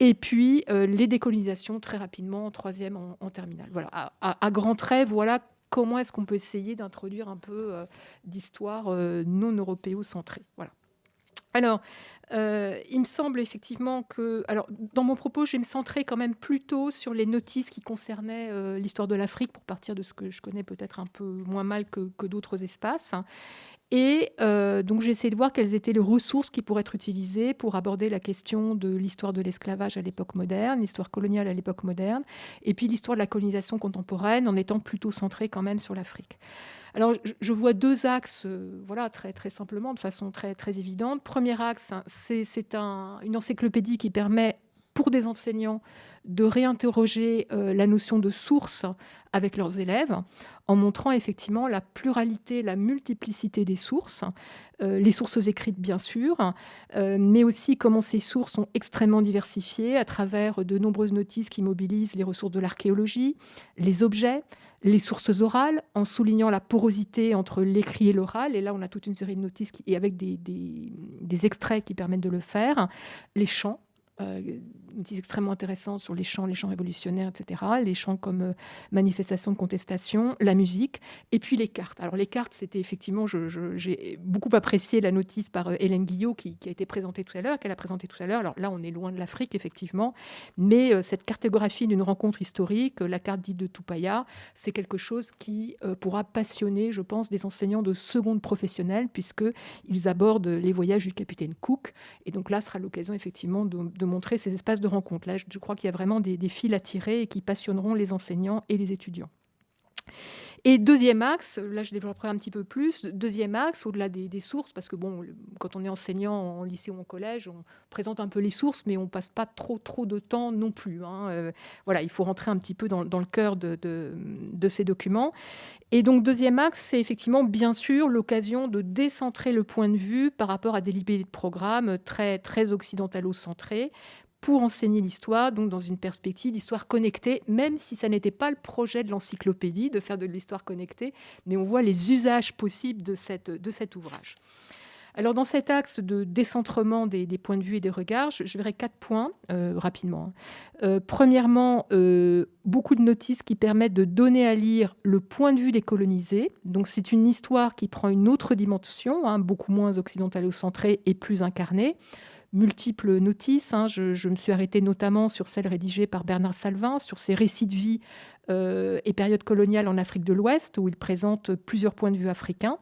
Et puis euh, les décolonisations très rapidement en troisième, en, terminale. Voilà, à, grands traits, voilà comment est-ce qu'on peut essayer d'introduire un peu euh, d'histoire euh, non européo-centrée. Voilà. Alors, il me semble effectivement que, alors, dans mon propos, je vais me centrer quand même plutôt sur les notices qui concernaient l'histoire de l'Afrique, pour partir de ce que je connais peut-être un peu moins mal que d'autres espaces. Et euh, donc j'ai essayé de voir quelles étaient les ressources qui pourraient être utilisées pour aborder la question de l'histoire de l'esclavage à l'époque moderne, l'histoire coloniale à l'époque moderne, et puis l'histoire de la colonisation contemporaine en étant plutôt centrée quand même sur l'Afrique. Alors je vois deux axes, euh, voilà, très, très simplement, de façon très, très évidente. Premier axe, c'est un, une encyclopédie qui permet pour des enseignants de réinterroger euh, la notion de source avec leurs élèves en montrant effectivement la pluralité, la multiplicité des sources, euh, les sources écrites bien sûr, euh, mais aussi comment ces sources sont extrêmement diversifiées à travers de nombreuses notices qui mobilisent les ressources de l'archéologie, les objets, les sources orales, en soulignant la porosité entre l'écrit et l'oral. Et là, on a toute une série de notices et avec des, des extraits qui permettent de le faire, les chants euh, notices extrêmement intéressantes sur les chants, les chants révolutionnaires, etc. Les chants comme euh, manifestation de contestation, la musique, et puis les cartes. Alors les cartes, c'était effectivement, j'ai beaucoup apprécié la notice par euh, Hélène Guillot qui, a été présentée tout à l'heure, qu'elle a présentée tout à l'heure. Alors là, on est loin de l'Afrique, effectivement, mais cette cartographie d'une rencontre historique, la carte dite de Tupaya, c'est quelque chose qui pourra passionner, je pense, des enseignants de seconde professionnelle, puisqu'ils abordent les voyages du capitaine Cook. Et donc là, sera l'occasion, effectivement, de, de montrer ces espaces de rencontre. Là, je crois qu'il y a vraiment des, des fils à tirer et qui passionneront les enseignants et les étudiants. Et deuxième axe, là je développerai un petit peu plus, deuxième axe, au-delà des, sources, parce que bon, quand on est enseignant en lycée ou en collège, on présente un peu les sources, mais on passe pas trop trop de temps non plus. Hein. Euh, voilà, il faut rentrer un petit peu dans, le cœur de, de, ces documents. Et donc deuxième axe, c'est effectivement bien sûr l'occasion de décentrer le point de vue par rapport à des libellés de programme très, très occidentalo-centrés, pour enseigner l'histoire, donc dans une perspective d'histoire connectée, même si ça n'était pas le projet de l'encyclopédie de faire de l'histoire connectée, mais on voit les usages possibles de, cette, cet ouvrage. Alors dans cet axe de décentrement des, points de vue et des regards, je, verrai quatre points euh, rapidement. Hein. Euh, premièrement, euh, beaucoup de notices qui permettent de donner à lire le point de vue des colonisés. Donc c'est une histoire qui prend une autre dimension, hein, beaucoup moins occidentalo-centrée et plus incarnée multiples notices. Hein. Je, je, me suis arrêtée notamment sur celle rédigée par Bernard Salvin, sur ses récits de vie et période coloniale en Afrique de l'Ouest, où il présente plusieurs points de vue africains.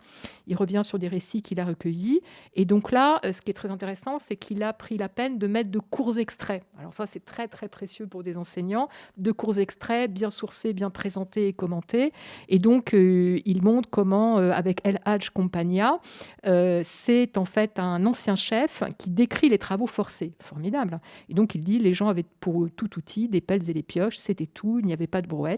Il revient sur des récits qu'il a recueillis. Et donc là, euh, ce qui est très intéressant, c'est qu'il a pris la peine de mettre de courts extraits. Alors ça, c'est très, très précieux pour des enseignants. De courts extraits, bien sourcés, bien présentés et commentés. Et donc, euh, il montre comment, avec El Hadj Compagnia, c'est en fait un ancien chef qui décrit les travaux forcés. Formidable. Et donc, il dit, les gens avaient pour tout outil des pelles et des pioches, c'était tout, il n'y avait pas de brouette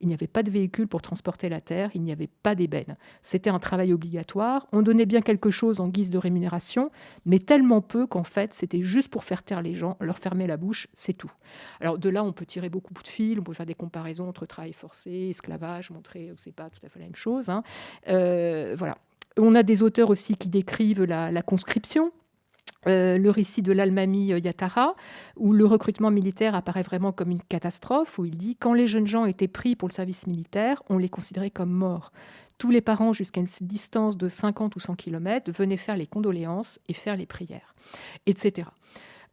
il n'y avait pas de véhicule pour transporter la terre, il n'y avait pas d'ébène. C'était un travail obligatoire. On donnait bien quelque chose en guise de rémunération, mais tellement peu qu'en fait, c'était juste pour faire taire les gens, leur fermer la bouche, c'est tout. Alors de là, on peut tirer beaucoup de fils, on peut faire des comparaisons entre travail forcé, esclavage, montrer que c'est pas tout à fait la même chose. Hein. Euh, voilà. On a des auteurs aussi qui décrivent la conscription, euh, le récit de l'Almami euh, Yatara, où le recrutement militaire apparaît vraiment comme une catastrophe, où il dit quand les jeunes gens étaient pris pour le service militaire, on les considérait comme morts. Tous les parents, jusqu'à une distance de 50 ou 100 km, venaient faire les condoléances et faire les prières, etc.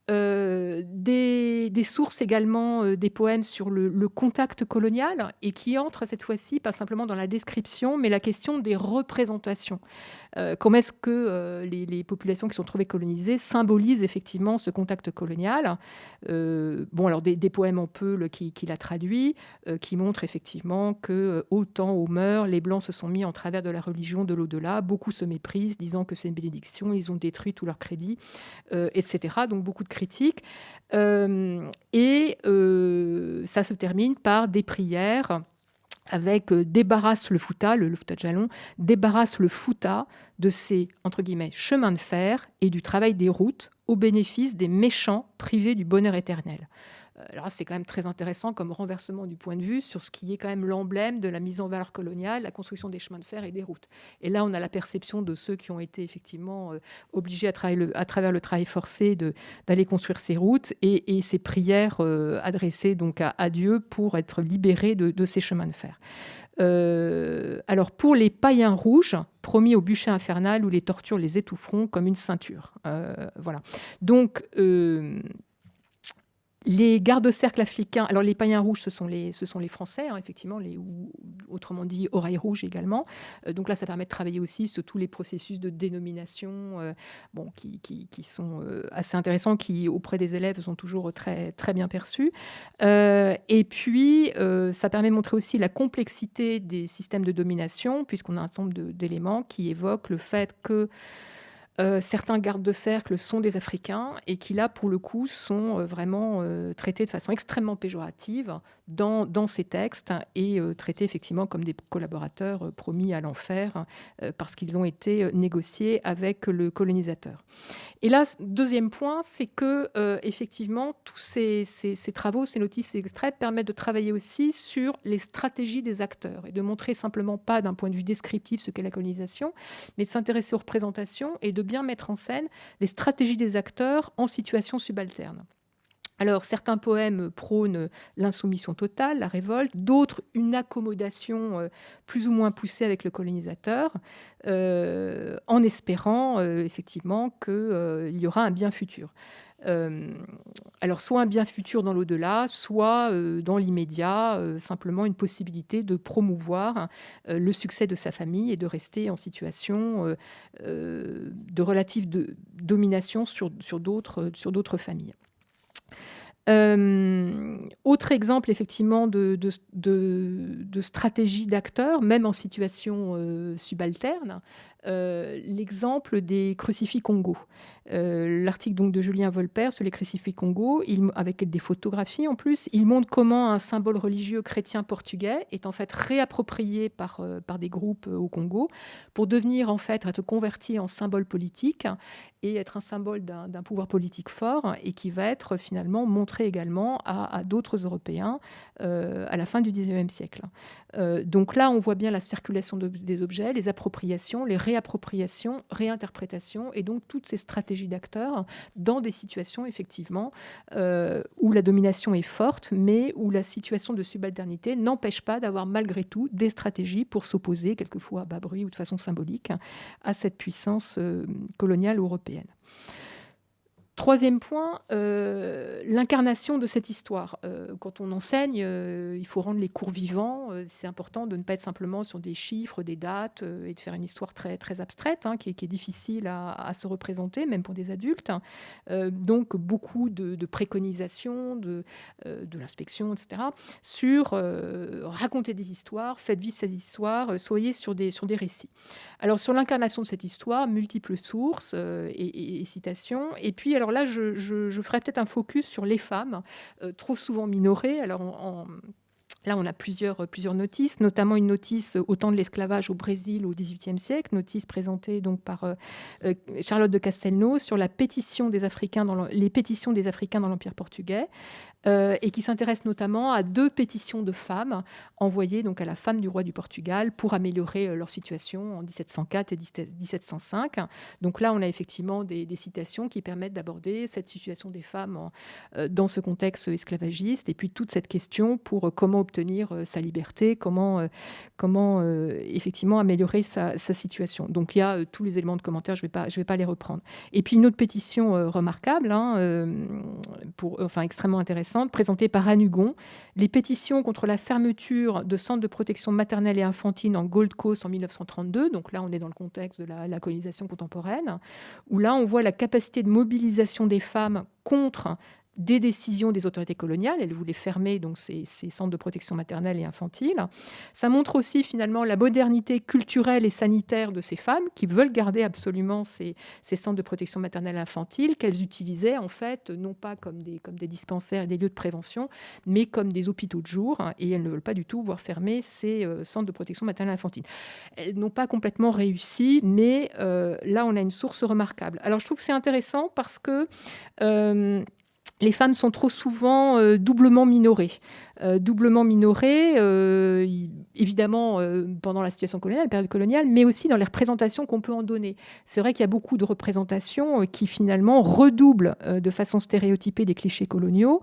Euh, des, sources également, des poèmes sur le, contact colonial et qui entrent cette fois-ci pas simplement dans la description, mais la question des représentations. Euh, comment est-ce que euh, les, populations qui sont trouvées colonisées symbolisent effectivement ce contact colonial? Euh, Bon, alors des, poèmes en peul qui, qui l'a traduit, qui montrent effectivement que autant aux mœurs, les Blancs se sont mis en travers de la religion de l'au-delà, beaucoup se méprisent, disant que c'est une bénédiction, ils ont détruit tout leur crédit, etc. Donc beaucoup de critiques. et ça se termine par des prières avec euh, débarrasse le fouta, le, le fouta de jalon, débarrasse le fouta de ses entre guillemets chemins de fer et du travail des routes au bénéfice des méchants privés du bonheur éternel. Euh, c'est quand même très intéressant comme renversement du point de vue sur ce qui est quand même l'emblème de la mise en valeur coloniale, la construction des chemins de fer et des routes. Et là, on a la perception de ceux qui ont été effectivement euh, obligés à, à, travers le travail forcé d'aller construire ces routes et, ces prières euh, adressées donc à, Dieu pour être libérés de, ces chemins de fer. alors pour les païens rouges, promis au bûcher infernal où les tortures les étoufferont comme une ceinture. voilà. Donc les gardes-cercles africains, alors les païens rouges, ce sont les, ce sont les Français, hein, effectivement, les, ou autrement dit oreilles rouges également. Euh, donc là, ça permet de travailler aussi sur tous les processus de dénomination euh, bon, qui, qui, qui sont euh, assez intéressants, qui auprès des élèves sont toujours très, très bien perçus. et puis, ça permet de montrer aussi la complexité des systèmes de domination, puisqu'on a un certain nombre d'éléments qui évoquent le fait que Euh, certains gardes de cercle sont des Africains et qui, là, pour le coup, sont euh, vraiment euh, traités de façon extrêmement péjorative dans, dans ces textes et traités effectivement comme des collaborateurs promis à l'enfer parce qu'ils ont été négociés avec le colonisateur. Et là, deuxième point, c'est que effectivement, tous ces, ces, ces, travaux, ces notices, ces extraits permettent de travailler aussi sur les stratégies des acteurs et de montrer simplement pas d'un point de vue descriptif ce qu'est la colonisation, mais de s'intéresser aux représentations et de bien mettre en scène les stratégies des acteurs en situation subalterne. Alors, certains poèmes prônent l'insoumission totale, la révolte, d'autres une accommodation euh, plus ou moins poussée avec le colonisateur, euh, en espérant euh, effectivement qu'il y aura un bien futur. Euh, alors soit un bien futur dans l'au-delà, soit euh, dans l'immédiat, euh, simplement une possibilité de promouvoir le succès de sa famille et de rester en situation de relative domination sur d'autres familles. Autre exemple effectivement de, stratégie d'acteur, même en situation subalterne, l'exemple des crucifix Congo. Euh, l'article donc de Julien Volpert sur les crucifix Congo, avec des photographies en plus, il montre comment un symbole religieux chrétien portugais est en fait réapproprié par, euh, par des groupes euh, au Congo pour devenir en fait être converti en symbole politique et être un symbole d'un pouvoir politique fort et qui va être finalement montré également à, d'autres Européens à la fin du 19e siècle. donc là, on voit bien la circulation des objets, les appropriations, les réappropriations, réinterprétations et donc toutes ces stratégies d'acteurs dans des situations effectivement euh, où la domination est forte, mais où la situation de subalternité n'empêche pas d'avoir malgré tout des stratégies pour s'opposer, quelquefois à bas bruit ou de façon symbolique, à cette puissance euh, coloniale européenne. Troisième point, euh, l'incarnation de cette histoire. Euh, quand on enseigne, euh, il faut rendre les cours vivants. c'est important de ne pas être simplement sur des chiffres, des dates, et de faire une histoire très, très abstraite, hein, qui, est, difficile à, se représenter, même pour des adultes. donc, beaucoup de, préconisations, de, l'inspection, etc., sur raconter des histoires, faites vivre ces histoires, soyez sur des, sur des récits. Alors, sur l'incarnation de cette histoire, multiples sources et, et citations. Et puis, alors là, je, ferai peut-être un focus sur les femmes, euh, trop souvent minorées. Alors, Là, on a plusieurs, plusieurs notices, notamment une notice au temps de l'esclavage au Brésil au XVIIIe siècle, notice présentée donc par euh, euh, Charlotte de Castelnau sur la pétition des Africains les pétitions des Africains dans l'Empire portugais. Euh, et qui s'intéresse notamment à deux pétitions de femmes envoyées donc à la femme du roi du Portugal pour améliorer euh, leur situation en 1704 et 1705. Donc là, on a effectivement des, citations qui permettent d'aborder cette situation des femmes euh, dans ce contexte esclavagiste et puis toute cette question pour comment obtenir sa liberté, comment, comment effectivement améliorer sa, situation. Donc il y a tous les éléments de commentaire, je ne vais, pas, vais pas les reprendre. Et puis une autre pétition remarquable, hein, pour, enfin extrêmement intéressante, présentée par Anne Hugon, les pétitions contre la fermeture de centres de protection maternelle et infantile en Gold Coast en 1932. Donc là, on est dans le contexte de la, la colonisation contemporaine, où là, on voit la capacité de mobilisation des femmes contre des décisions des autorités coloniales. Elle voulait fermer donc ces, centres de protection maternelle et infantile. Ça montre aussi finalement la modernité culturelle et sanitaire de ces femmes qui veulent garder absolument ces, centres de protection maternelle et infantile qu'elles utilisaient en fait non pas comme des, dispensaires et des lieux de prévention, mais comme des hôpitaux de jour. Et elles ne veulent pas du tout voir fermer ces euh, centres de protection maternelle et infantile. Elles n'ont pas complètement réussi, mais euh, là on a une source remarquable. Alors je trouve que c'est intéressant parce que euh, les femmes sont trop souvent euh, doublement minorées. Euh, doublement minorées, euh, évidemment, pendant la situation coloniale, la période coloniale, mais aussi dans les représentations qu'on peut en donner. C'est vrai qu'il y a beaucoup de représentations qui, finalement, redoublent de façon stéréotypée des clichés coloniaux,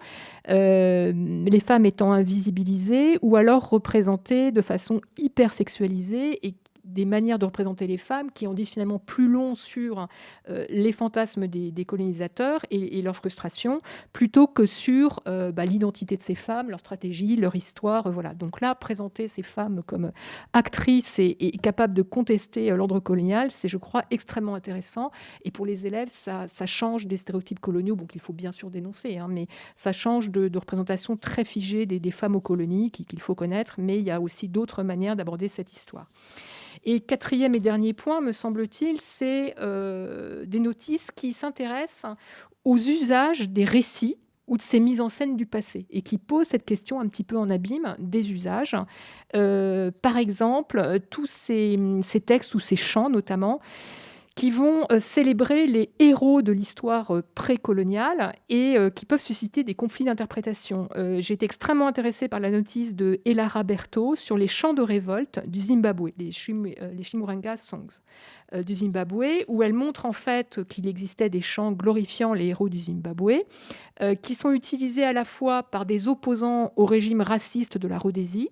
les femmes étant invisibilisées ou alors représentées de façon hyper sexualisée et des manières de représenter les femmes qui en disent finalement plus long sur euh, les fantasmes des, colonisateurs et, leur frustration, plutôt que sur euh, bah, l'identité de ces femmes, leur stratégie, leur histoire. Euh, voilà. Donc là, présenter ces femmes comme actrices et, capables de contester l'ordre colonial, c'est, je crois, extrêmement intéressant. Et pour les élèves, ça, change des stéréotypes coloniaux, bon, qu'il faut bien sûr dénoncer, hein, mais ça change de, représentation très figée des femmes aux colonies qu'il faut connaître, mais il y a aussi d'autres manières d'aborder cette histoire. Et quatrième et dernier point, me semble-t-il, c'est des notices qui s'intéressent aux usages des récits ou de ces mises en scène du passé et qui posent cette question un petit peu en abîme des usages. par exemple, tous ces, ces textes ou ces chants notamment qui vont euh, célébrer les héros de l'histoire euh, précoloniale et euh, qui peuvent susciter des conflits d'interprétation. J'ai été extrêmement intéressée par la notice de Elara Berto sur les chants de révolte du Zimbabwe, les, les Shimuranga Songs du Zimbabwe, où elle montre en fait qu'il existait des chants glorifiant les héros du Zimbabwe, qui sont utilisés à la fois par des opposants au régime raciste de la Rhodésie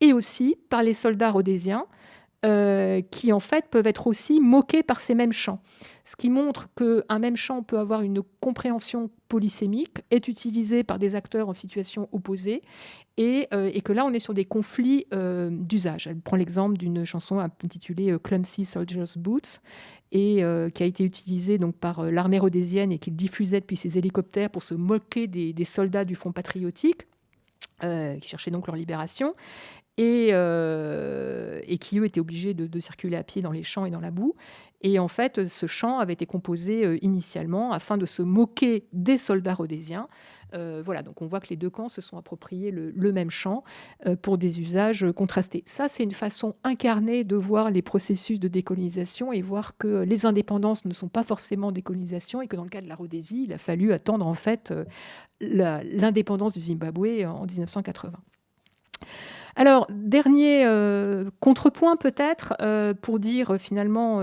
et aussi par les soldats rhodésiens. Euh, qui en fait peuvent être aussi moqués par ces mêmes chants. Ce qui montre qu'un même chant peut avoir une compréhension polysémique, est utilisé par des acteurs en situation opposée, et, euh, que là on est sur des conflits euh, d'usage. Elle prend l'exemple d'une chanson intitulée Clumsy Soldier's Boots, et qui a été utilisée donc, par l'armée rhodésienne et qu'il diffusait depuis ses hélicoptères pour se moquer des, des soldats du Front patriotique. Qui cherchaient donc leur libération et, euh, qui, eux, étaient obligés de, circuler à pied dans les champs et dans la boue. Et en fait, ce chant avait été composé euh, initialement afin de se moquer des soldats rhodésiens. Euh, voilà, donc on voit que les deux camps se sont appropriés le, même chant pour des usages contrastés. Ça, c'est une façon incarnée de voir les processus de décolonisation et voir que les indépendances ne sont pas forcément décolonisation et que dans le cas de la Rhodésie, il a fallu attendre en fait l'indépendance du Zimbabwe en 1980. Alors, dernier euh, contrepoint peut-être, euh, pour dire euh, finalement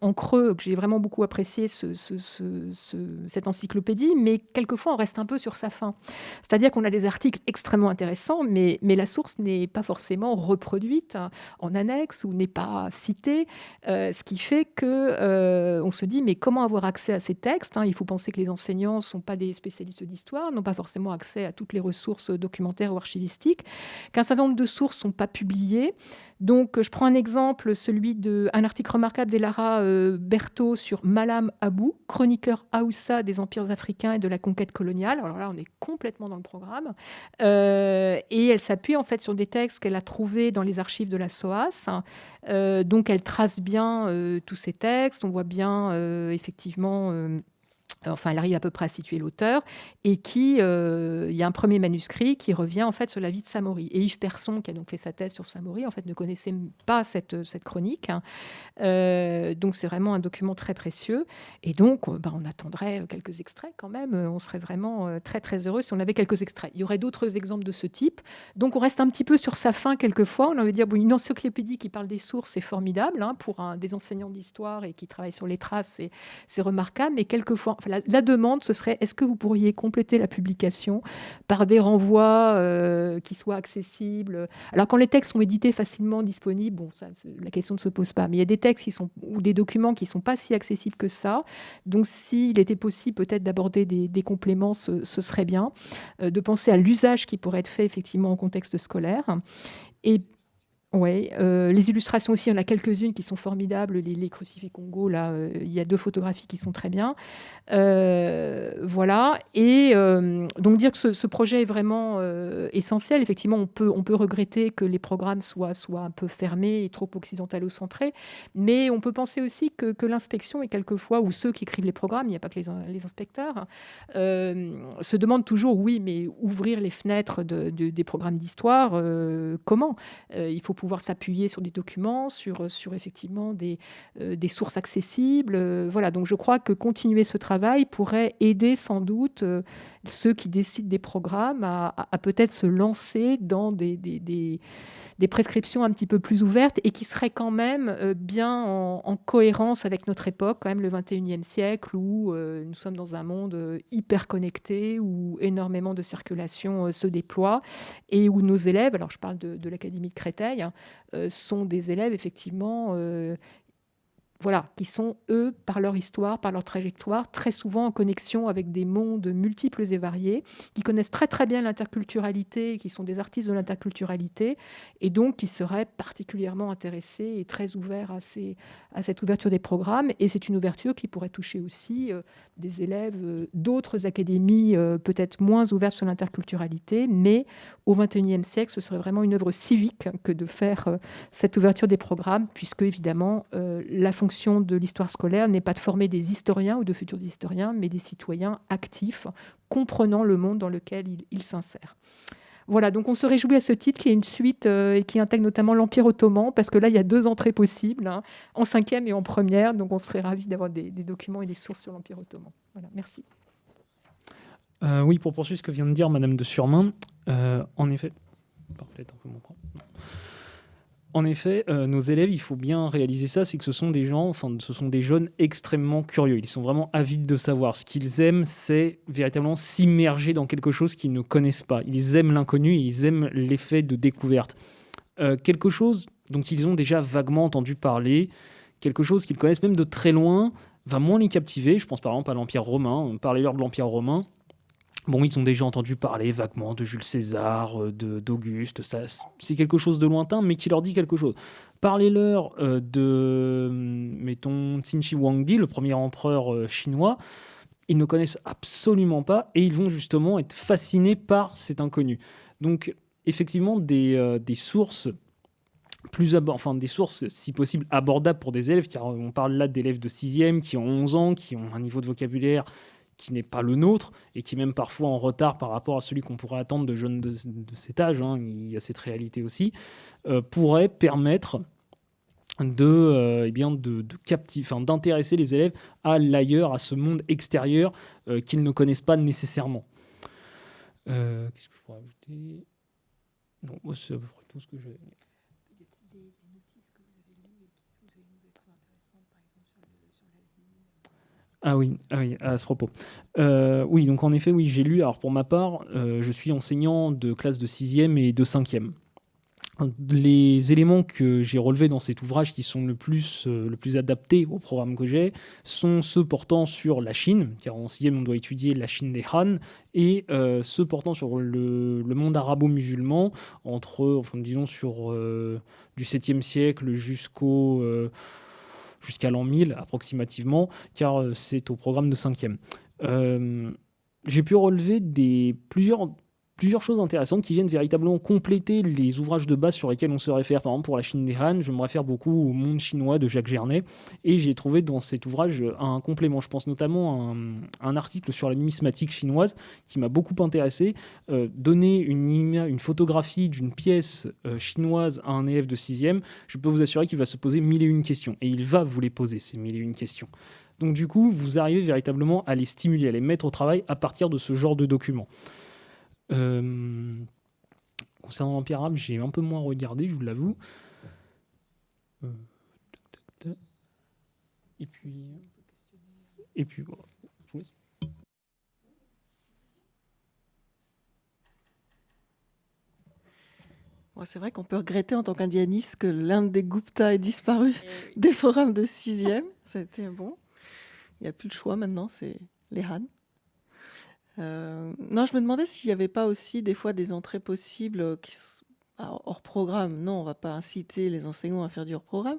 en creux que j'ai vraiment beaucoup apprécié cette encyclopédie, mais quelquefois on reste un peu sur sa fin. C'est-à-dire qu'on a des articles extrêmement intéressants, mais, la source n'est pas forcément reproduite en annexe ou n'est pas citée, ce qui fait que on se dit mais comment avoir accès à ces textes hein? Il faut penser que les enseignants ne sont pas des spécialistes d'histoire, n'ont pas forcément accès à toutes les ressources documentaires ou archivistiques, qu'un certain de sources sont pas publiées. Donc, je prends un exemple, celui d'un article remarquable d'Elara euh, Berthaud sur Malam Abou, chroniqueur Haoussa des empires africains et de la conquête coloniale. Alors là, on est complètement dans le programme. Euh, et elle s'appuie en fait sur des textes qu'elle a trouvés dans les archives de la SOAS. Euh, donc, elle trace bien tous ces textes. On voit bien effectivement enfin elle arrive à peu près à situer l'auteur, et qui, euh, il y a un premier manuscrit qui revient en fait sur la vie de Samori. Et Yves Persson, qui a donc fait sa thèse sur Samori, en fait ne connaissait pas cette, cette chronique. Hein. Euh, donc c'est vraiment un document très précieux. Et donc euh, bah, on attendrait quelques extraits quand même. On serait vraiment très très heureux si on avait quelques extraits. Il y aurait d'autres exemples de ce type. Donc on reste un petit peu sur sa fin quelquefois. On a envie de dire, une encyclopédie qui parle des sources, c'est formidable hein, pour un, des enseignants d'histoire et qui travaillent sur les traces, c'est remarquable. Mais quelquefois, la, demande, ce serait est-ce que vous pourriez compléter la publication par des renvois euh, qui soient accessibles? Alors, quand les textes sont édités facilement disponibles, bon, la question ne se pose pas. Mais il y a des textes qui sont, ou des documents qui ne sont pas si accessibles que ça. Donc, s'il était possible peut-être d'aborder des, compléments, ce, serait bien. Euh, de penser à l'usage qui pourrait être fait effectivement en contexte scolaire. Oui, euh, les illustrations aussi, il y en a quelques-unes qui sont formidables. Les, crucifix Congo, là, euh, il y a deux photographies qui sont très bien. Euh, voilà. Et donc dire que ce, projet est vraiment essentiel. Effectivement, on peut, on peut regretter que les programmes soient, soient un peu fermés et trop occidentalo-centrés. Mais on peut penser aussi que, l'inspection est quelquefois, ou ceux qui écrivent les programmes, il n'y a pas que les, inspecteurs, se demandent toujours, oui, mais ouvrir les fenêtres des programmes d'histoire, comment? Il faut pouvoir s'appuyer sur des documents, sur, sur effectivement des, euh, des sources accessibles. Euh, voilà, donc je crois que continuer ce travail pourrait aider sans doute euh, ceux qui décident des programmes à, peut-être se lancer dans des, des, prescriptions un petit peu plus ouvertes et qui seraient quand même bien en, cohérence avec notre époque, quand même le 21e siècle, où nous sommes dans un monde hyper connecté, où énormément de circulation se déploie et où nos élèves, alors je parle de, l'Académie de Créteil, Hein, euh, sont des élèves effectivement euh, voilà, qui sont, eux, par leur histoire, par leur trajectoire, très souvent en connexion avec des mondes multiples et variés, qui connaissent très très bien l'interculturalité, qui sont des artistes de l'interculturalité, et donc qui seraient particulièrement intéressés et très ouverts à, ces, à cette ouverture des programmes. Et c'est une ouverture qui pourrait toucher aussi euh, des élèves euh, d'autres académies, euh, peut-être moins ouvertes sur l'interculturalité, mais au XXIe siècle, ce serait vraiment une œuvre civique que de faire cette ouverture des programmes, puisque évidemment, la fonction de l'histoire scolaire n'est pas de former des historiens ou de futurs historiens, mais des citoyens actifs, comprenant le monde dans lequel ils s'insèrent. Voilà, donc on se réjouit à ce titre qu'il y ait une suite euh, et qui intègre notamment l'Empire ottoman, parce que là, il y a deux entrées possibles, hein, en cinquième et en première, donc on serait ravis d'avoir des, documents et des sources sur l'Empire ottoman. Voilà, merci. Euh, oui, pour poursuivre ce que vient de dire Madame de Surmain, euh, en effet... en effet, euh, nos élèves, il faut bien réaliser ça, c'est que ce sont des gens, enfin, ce sont des jeunes extrêmement curieux. Ils sont vraiment avides de savoir. Ce qu'ils aiment, c'est véritablement s'immerger dans quelque chose qu'ils ne connaissent pas. Ils aiment l'inconnu, ils aiment l'effet de découverte. Euh, quelque chose dont ils ont déjà vaguement entendu parler, quelque chose qu'ils connaissent même de très loin, va moins les captiver. Je pense par exemple à l'Empire romain. Parlez-leur de l'Empire romain. Bon, ils ont déjà entendu parler vaguement de Jules César, euh, d'Auguste, c'est quelque chose de lointain, mais qui leur dit quelque chose. Parlez-leur euh, de, mettons, Qin Shi Huangdi, le premier empereur euh, chinois, ils ne connaissent absolument pas et ils vont justement être fascinés par cet inconnu. Donc, effectivement, des, des sources plus enfin des sources si possible abordables pour des élèves, car on parle là d'élèves de 6e qui ont 11 ans, qui ont un niveau de vocabulaire qui n'est pas le nôtre et qui est même parfois en retard par rapport à celui qu'on pourrait attendre de jeunes de, cet âge, hein, il y a cette réalité aussi, euh, pourrait permettre de, euh, eh bien de, d'intéresser les élèves à l'ailleurs, à ce monde extérieur euh, qu'ils ne connaissent pas nécessairement. Qu'est-ce que je pourrais ajouter? Non, c'est à peu près tout ce que j'ai. Ah oui, ah oui, à ce propos. Euh, oui, donc en effet, oui, j'ai lu. Alors pour ma part, euh, je suis enseignant de classe de 6e et de 5e. Les éléments que j'ai relevés dans cet ouvrage qui sont le plus, euh, le plus adaptés au programme que j'ai sont ceux portant sur la Chine, car en 6e on doit étudier la Chine des Han, et ceux portant sur le, le monde arabo-musulman, entre, enfin disons sur du 7e siècle jusqu'au jusqu'à l'an 1000 approximativement, car euh, c'est au programme de 5e. Euh, j'ai pu relever des, plusieurs plusieurs choses intéressantes qui viennent véritablement compléter les ouvrages de base sur lesquels on se réfère. Par exemple, pour la Chine des Han, je me réfère beaucoup au Monde chinois de Jacques Gernet, et j'ai trouvé dans cet ouvrage un complément. Je pense notamment à un, article sur la numismatique chinoise qui m'a beaucoup intéressé. Euh, donner une, photographie d'une pièce euh, chinoise à un élève de 6e, je peux vous assurer qu'il va se poser mille et une questions, et il va vous les poser, ces mille et une questions. Donc du coup, vous arrivez véritablement à les stimuler, à les mettre au travail à partir de ce genre de documents. Euh, concernant l'Empire arabe, j'ai un peu moins regardé, je vous l'avoue. Euh, et puis. Et puis, voilà. c'est vrai qu'on peut regretter en tant qu'indianiste que l'un des Gupta ait disparu eh des forums de 6e. C'était bon. Il n'y a plus de choix maintenant, c'est les Han. Euh, non, je me demandais s'il n'y avait pas aussi des fois des entrées possibles qui hors programme. Non, on ne va pas inciter les enseignants à faire du hors programme,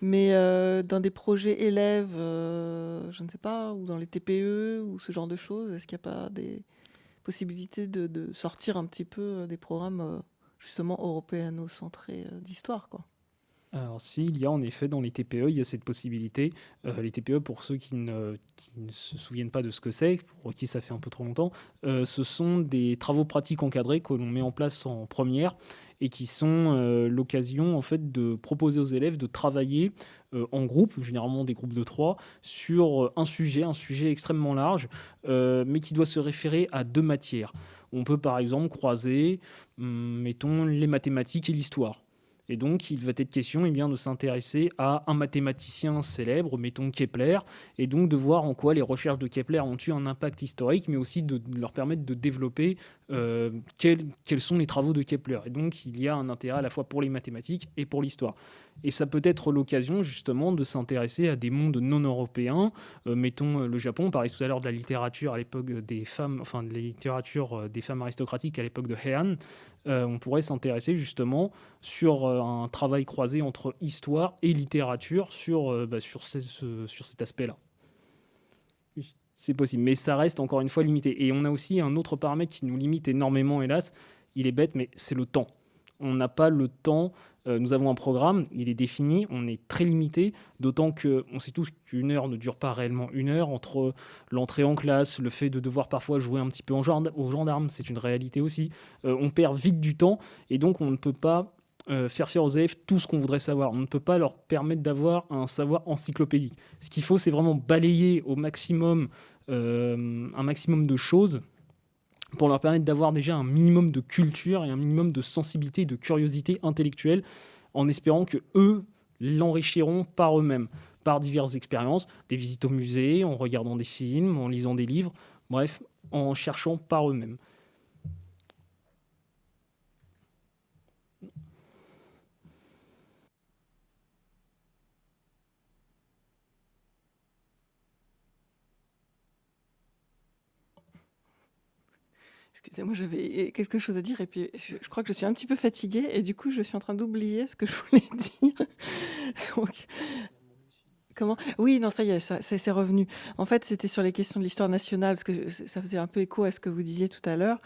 mais euh, dans des projets élèves, euh, je ne sais pas, ou dans les TPE ou ce genre de choses, est-ce qu'il n'y a pas des possibilités de, sortir un petit peu des programmes justement européano-centrés d'histoire, quoi? Alors si, il y a en effet dans les TPE, il y a cette possibilité. Euh, les TPE, pour ceux qui ne, se souviennent pas de ce que c'est, pour qui ça fait un peu trop longtemps, euh, ce sont des travaux pratiques encadrés que l'on met en place en première et qui sont euh, l'occasion en fait de proposer aux élèves de travailler en groupe, généralement des groupes de trois, sur un sujet, un sujet extrêmement large, mais qui doit se référer à deux matières. On peut par exemple croiser, hum, mettons, les mathématiques et l'histoire Et donc, il va être question eh bien, de s'intéresser à un mathématicien célèbre, mettons Kepler, et donc de voir en quoi les recherches de Kepler ont eu un impact historique, mais aussi de leur permettre de développer euh, quels, sont les travaux de Kepler. Et donc, il y a un intérêt à la fois pour les mathématiques et pour l'histoire. Et ça peut être l'occasion, justement, de s'intéresser à des mondes non européens. Euh, mettons euh, le Japon, on parlait tout à l'heure de la littérature à l'époque des femmes, enfin, de la littérature des femmes aristocratiques à l'époque de Heian. On pourrait s'intéresser, justement, sur un travail croisé entre histoire et littérature sur, bah, sur, ce, sur cet aspect-là c'est possible. Mais ça reste encore une fois limité. Et on a aussi un autre paramètre qui nous limite énormément, hélas. Il est bête, mais c'est le temps. On n'a pas le temps. Euh, nous avons un programme, il est défini, on est très limité, d'autant qu'on sait tous qu'une heure ne dure pas réellement une heure. Entre l'entrée en classe, le fait de devoir parfois jouer un petit peu en aux gendarmes, c'est une réalité aussi. Euh, on perd vite du temps et donc on ne peut pas euh, faire faire aux élèves tout ce qu'on voudrait savoir. On ne peut pas leur permettre d'avoir un savoir encyclopédique. Ce qu'il faut, c'est vraiment balayer au maximum un maximum de choses pour leur permettre d'avoir déjà un minimum de culture et un minimum de sensibilité et de curiosité intellectuelle, en espérant que eux l'enrichiront par eux-mêmes, par diverses expériences, des visites au musée, en regardant des films, en lisant des livres, bref, en cherchant par eux-mêmes. Excusez-moi, j'avais quelque chose à dire et puis je, crois que je suis un petit peu fatiguée et du coup je suis en train d'oublier ce que je voulais dire. Donc, comment? Oui, non, ça y est, ça, s'est revenu. En fait, c'était sur les questions de l'histoire nationale parce que ça faisait un peu écho à ce que vous disiez tout à l'heure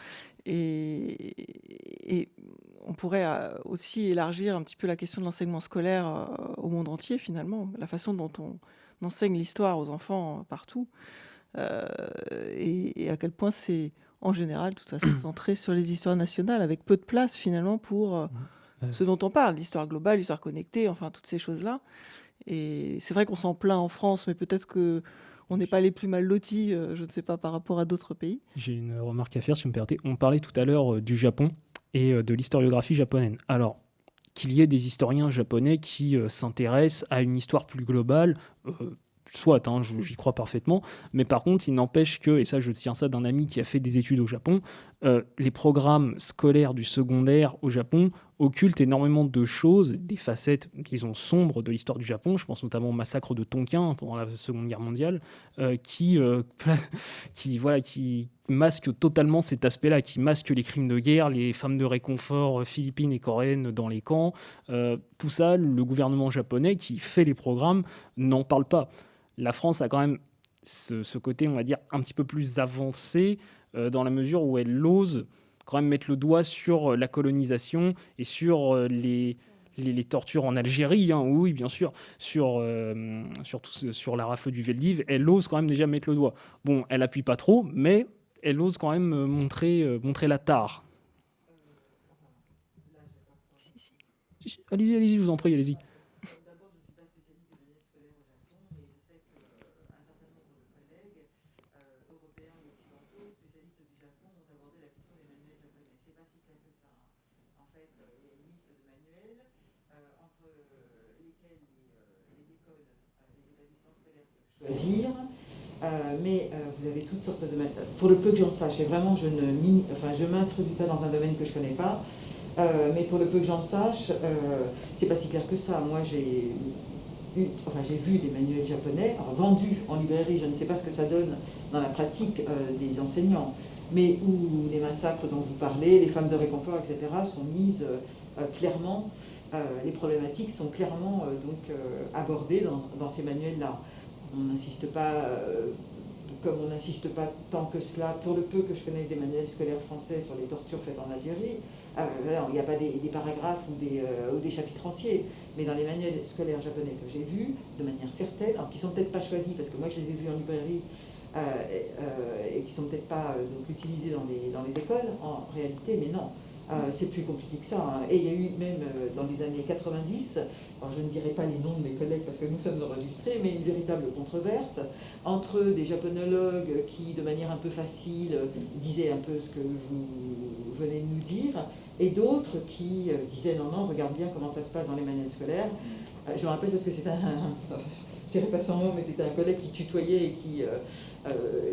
et, on pourrait euh, aussi élargir un petit peu la question de l'enseignement scolaire euh, au monde entier finalement, la façon dont on enseigne l'histoire aux enfants partout euh, et à quel point c'est en général, de toute façon, centré sur les histoires nationales, avec peu de place finalement pour euh, ce dont on parle, l'histoire globale, l'histoire connectée, enfin toutes ces choses-là. Et c'est vrai qu'on s'en plaint en France, mais peut-être que on n'est pas les plus mal lotis, euh, je ne sais pas, par rapport à d'autres pays. J'ai une remarque à faire, si vous me permettez. On parlait tout à l'heure euh, du Japon et de l'historiographie japonaise. Alors, qu'il y ait des historiens japonais qui s'intéressent à une histoire plus globale, soit, hein, j'y crois parfaitement, mais par contre, il n'empêche que, et ça je tiens ça d'un ami qui a fait des études au Japon, euh, les programmes scolaires du secondaire au Japon occultent énormément de choses, des facettes, disons, sombres de l'histoire du Japon. Je pense notamment au massacre de Tonkin pendant la Seconde Guerre mondiale, euh, qui, euh, qui, voilà, qui masque totalement cet aspect-là, qui masque les crimes de guerre, les femmes de réconfort philippines et coréennes dans les camps. tout ça, le gouvernement japonais qui fait les programmes n'en parle pas la France a quand même ce, côté, on va dire, un petit peu plus avancé euh, dans la mesure où elle ose quand même mettre le doigt sur euh, la colonisation et sur euh, les, tortures en Algérie, hein, oui, bien sûr, sur, sur la rafle du Veldiv, elle ose quand même déjà mettre le doigt. Bon, elle appuie pas trop, mais elle ose quand même montrer, montrer la tare. Allez-y, allez-y, je vous en prie, allez-y. Euh, mais euh, vous avez toutes sortes de Pour le peu que j'en sache, et vraiment je ne enfin, je m'introduis pas dans un domaine que je ne connais pas, euh, mais pour le peu que j'en sache, c'est pas si clair que ça. Moi j'ai enfin, vu des manuels japonais vendus en librairie, je ne sais pas ce que ça donne dans la pratique des enseignants, mais où les massacres dont vous parlez, les femmes de réconfort, etc., sont mises clairement, les problématiques sont clairement donc, abordées dans ces manuels-là on n'insiste pas, euh, comme on n'insiste pas tant que cela, pour le peu que je connaisse des manuels scolaires français sur les tortures faites en Algérie, euh, il n'y a pas des, paragraphes euh, ou des, chapitres entiers, mais dans les manuels scolaires japonais que j'ai vus, de manière certaine, alors qui ne sont peut-être pas choisis, parce que moi je les ai vus en librairie, et, qui ne sont peut-être pas utilisés dans les écoles en réalité, mais non, euh, c'est plus compliqué que ça. Hein. Et il y a eu même euh, dans les années 90, alors je ne dirai pas les noms de mes collègues parce que nous sommes enregistrés, mais une véritable controverse entre des japonologues qui, de manière un peu facile, disaient un peu ce que vous venaient nous dire, et d'autres qui disaient non, non, regarde bien comment ça se passe dans les manuels scolaires. je me rappelle parce que c'est un, je dirais pas son nom, mais c'était un collègue qui tutoyait et qui,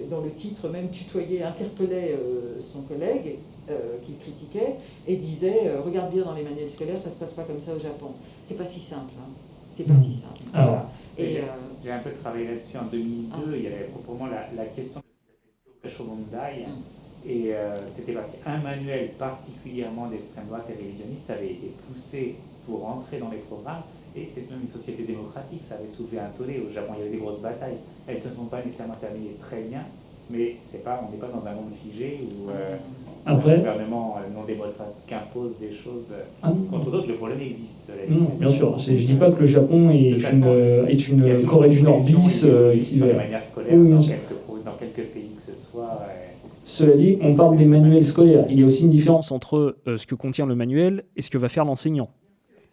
dont le titre même tutoyait, interpellait son collègue, qu'il critiquait, et disait Regarde bien dans les manuels scolaires, ça se passe pas comme ça au Japon. C'est pas si simple. Hein. C'est pas si simple. voilà. Et, j'ai un peu travaillé là-dessus en 2002. Ah. Il y avait proprement la, la question de ce qu'ils Et euh, c'était parce qu'un manuel particulièrement d'extrême droite et révisionniste avait été poussé pour entrer dans les programmes. Et c'est même une société démocratique, ça avait soulevé un tollé. Au Japon, il y avait des grosses batailles. Elles ne se sont pas nécessairement terminées très bien, mais c'est pas, on n'est pas dans un monde figé où euh, après, le gouvernement euh, non démocratique impose des choses euh, ah contre d'autres. Le problème existe. Non, bien sûr. Je ne dis pas que le Japon est, une, euh, est une Corée du Nord bis. qui de manière scolaire dans, quelques, dans, quelques, pays que ce soit. Cela dit, on parle des manuels scolaires. Il y a aussi une différence entre ce que contient le manuel et ce que va faire l'enseignant.